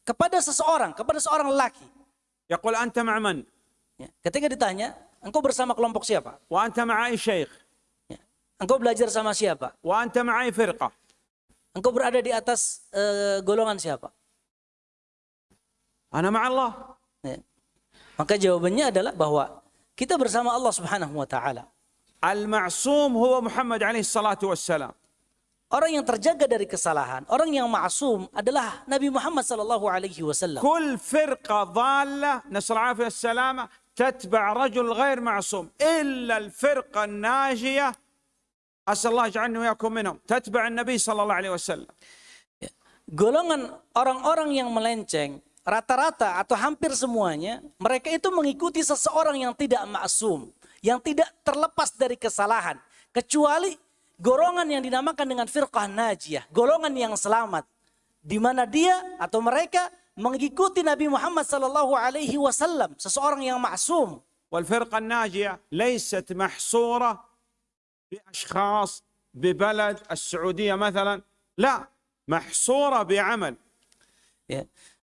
kepada seseorang, kepada seorang lelaki. يقول أنت مع من Ya. Ketika ditanya, engkau bersama kelompok siapa? وأنت مع أي شيخ Ya. Engkau belajar sama siapa? وأنت مع أي فرقة Engkau berada di atas eh, golongan siapa? أنا مع الله Ya. Maka jawabannya adalah bahwa kita bersama Allah Subhanahu wa taala. المعصوم هو محمد عليه الصلاة والسلام Orang yang terjaga dari kesalahan, orang yang maksum adalah Nabi Muhammad sallallahu alaihi wasallam. كل فرقة ضالة نسأل الله العافية السلامة تتبع رجل غير معصوم إلا الفرقة الناجية أسأل الله يجعلني وإياكم منهم تتبع النبي صلى الله عليه وسلم Golongan orang-orang yang melenceng rata-rata atau hampir semuanya mereka itu mengikuti seseorang yang tidak maksum, yang tidak terlepas dari kesalahan kecuali golongan yang dinamakan dengan firqah najiyah, golongan yang selamat di mana dia atau mereka mengikuti Nabi Muhammad sallallahu alaihi wasallam, seseorang yang maksum. والفرقة الناجية ليست محصورة بأشخاص ببلد السعودية مثلا لا محصورة بعمل Ya. Eh,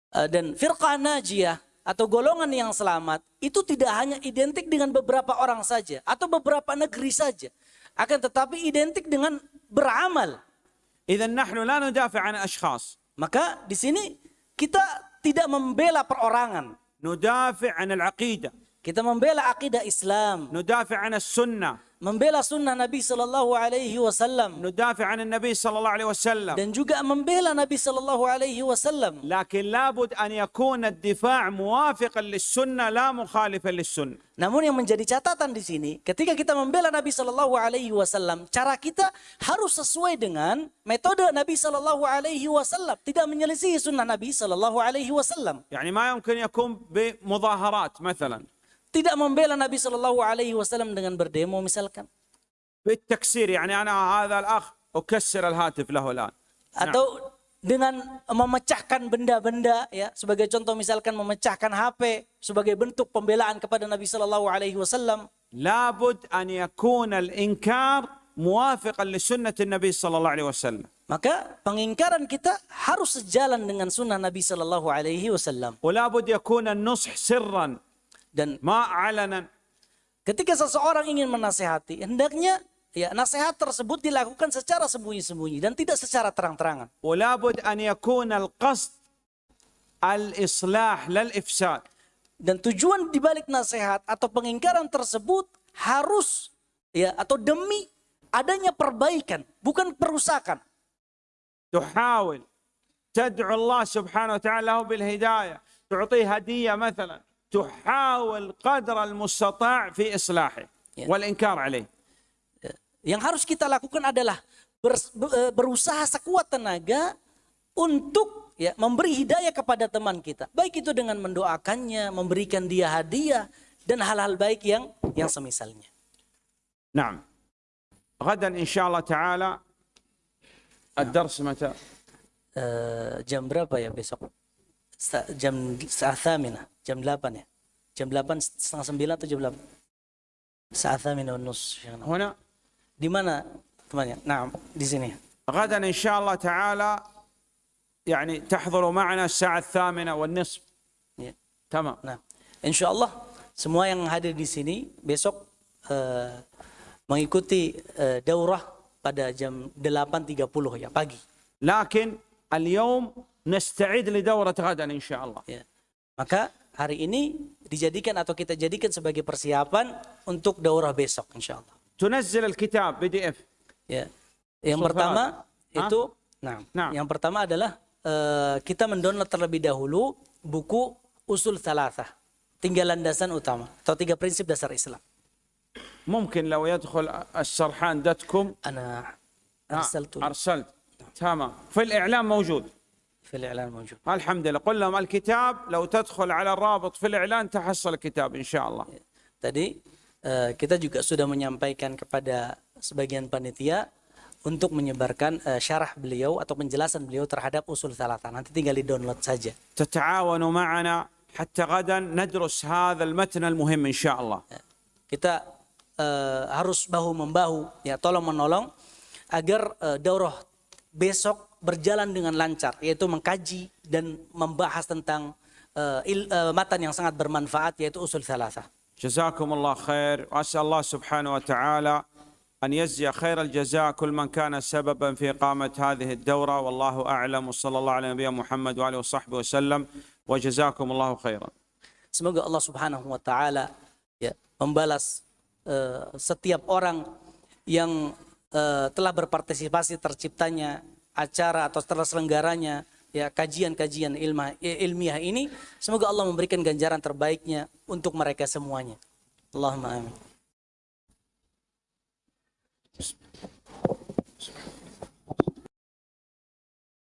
Eh, dan firqah najiyah atau golongan yang selamat itu tidak hanya identik dengan beberapa orang saja atau beberapa negeri saja akan tetapi identik dengan beramal. Maka di sini kita tidak membela perorangan. Kita membela akidah Islam. sunnah membela sunnah Nabi Sallallahu Alaihi Wasallam, ندافع عن النبي صلى الله عليه وسلم dan juga membela Nabi Sallallahu Alaihi Wasallam. لكن لابد أن يكون الدفاع موافقا للسنة لا مخالفا للسنة Namun yang menjadi catatan di sini, ketika kita membela Nabi Shallallahu Alaihi Wasallam, cara kita harus sesuai dengan metode Nabi Shallallahu Alaihi Wasallam, tidak menyelisihi sunnah Nabi Shallallahu Alaihi Wasallam. يعني ما يمكن يكون بمظاهرات مثلا Tidak membela Nabi Shallallahu Alaihi Wasallam dengan berdemo misalkan, بالتكسير يعني أنا هذا الأخ أكسر الهاتف له الآن atau dengan memecahkan benda-benda, ya sebagai contoh misalkan memecahkan HP sebagai bentuk pembelaan kepada Nabi Shallallahu Alaihi Wasallam. لابد أن يكون الإنكار موافقا لسنة النبي صلى الله عليه وسلم Maka pengingkaran kita harus sejalan dengan sunnah Nabi Shallallahu Alaihi Wasallam. ولابد يكون النصح سرا Dan ما علنا Ketika seseorang ingin menasehati, hendaknya ya nasihat tersebut dilakukan secara sembunyi-sembunyi dan tidak secara terang-terangan. ولابد أن يكون القصد الإصلاح لا الإفساد Dan tujuan dibalik nasihat atau pengingkaran tersebut harus ya atau demi adanya perbaikan, bukan perusakan. تحاول تدعو الله سبحانه وتعالى له بالهداية تعطيه هدية مثلا تحاول قدر المستطاع في إصلاحه Yeah. والإنكار عليه Yang harus kita lakukan adalah ber- be- berusaha sekuat tenaga untuk ya memberi hidayah kepada teman kita. Baik itu dengan mendoakannya, memberikan dia hadiah dan hal-hal baik yang yang semisalnya. نعم غدا إن شاء الله تعالى الدرس متى Eh, jam berapa ya besok? Sa- jam saat thamina, jam 8 ya. Jam 8 setengah 9 atau jam 8? Saat thamina nus. هنا Di mana temannya? Nah, di sini. غدا إن شاء الله تعالى يعني تحضروا معنا الساعة الثامنة والنصف Ya. تمام Nah, insya Allah semua yang hadir di sini besok eh, mengikuti eh, daurah pada jam 8.30 ya pagi. لكن اليوم نستعد لدورة غدا إن شاء الله Ya. Maka hari ini dijadikan atau kita jadikan sebagai persiapan untuk daurah besok insya Allah. تنزل الكتاب بي دي اف Ya. Yang Soal pertama Hah? itu nah, Nah. yang pertama adalah eh, kita mendownload terlebih dahulu buku Usul Salasah. Tiga landasan utama atau tiga prinsip dasar Islam. ممكن لو يدخل السرحان دوت كوم Ana آه، arsaltu ارسلت تمام في الاعلام موجود في الإعلان موجود الحمد لله قل لهم الكتاب لو تدخل على الرابط في الإعلان تحصل الكتاب إن شاء الله Tadi eh, kita juga sudah menyampaikan kepada sebagian panitia untuk menyebarkan eh, syarah beliau atau penjelasan beliau terhadap usul salatan. Nanti tinggal di-download saja. تتعاونوا معنا حتى غدا ندرس هذا المتن المهم إن شاء الله Kita eh, harus bahu membahu ya tolong menolong agar eh, daurah besok berjalan dengan lancar yaitu mengkaji dan membahas tentang eh, il- eh, matan yang sangat bermanfaat yaitu usul salasah. جزاكم الله خير وأسأل الله سبحانه وتعالى أن يجزي خير الجزاء كل من كان سببا في إقامة هذه الدورة والله أعلم وصلى الله على نبينا محمد وآله وصحبه وسلم وجزاكم الله خيرا Semoga Allah Subhanahu wa taala ya membalas eh, setiap orang yang eh, telah berpartisipasi terciptanya acara atau terselenggaranya ya kajian-kajian eh, ilmiah ini semoga Allah memberikan ganjaran terbaiknya untuk mereka semuanya. Allahumma amin.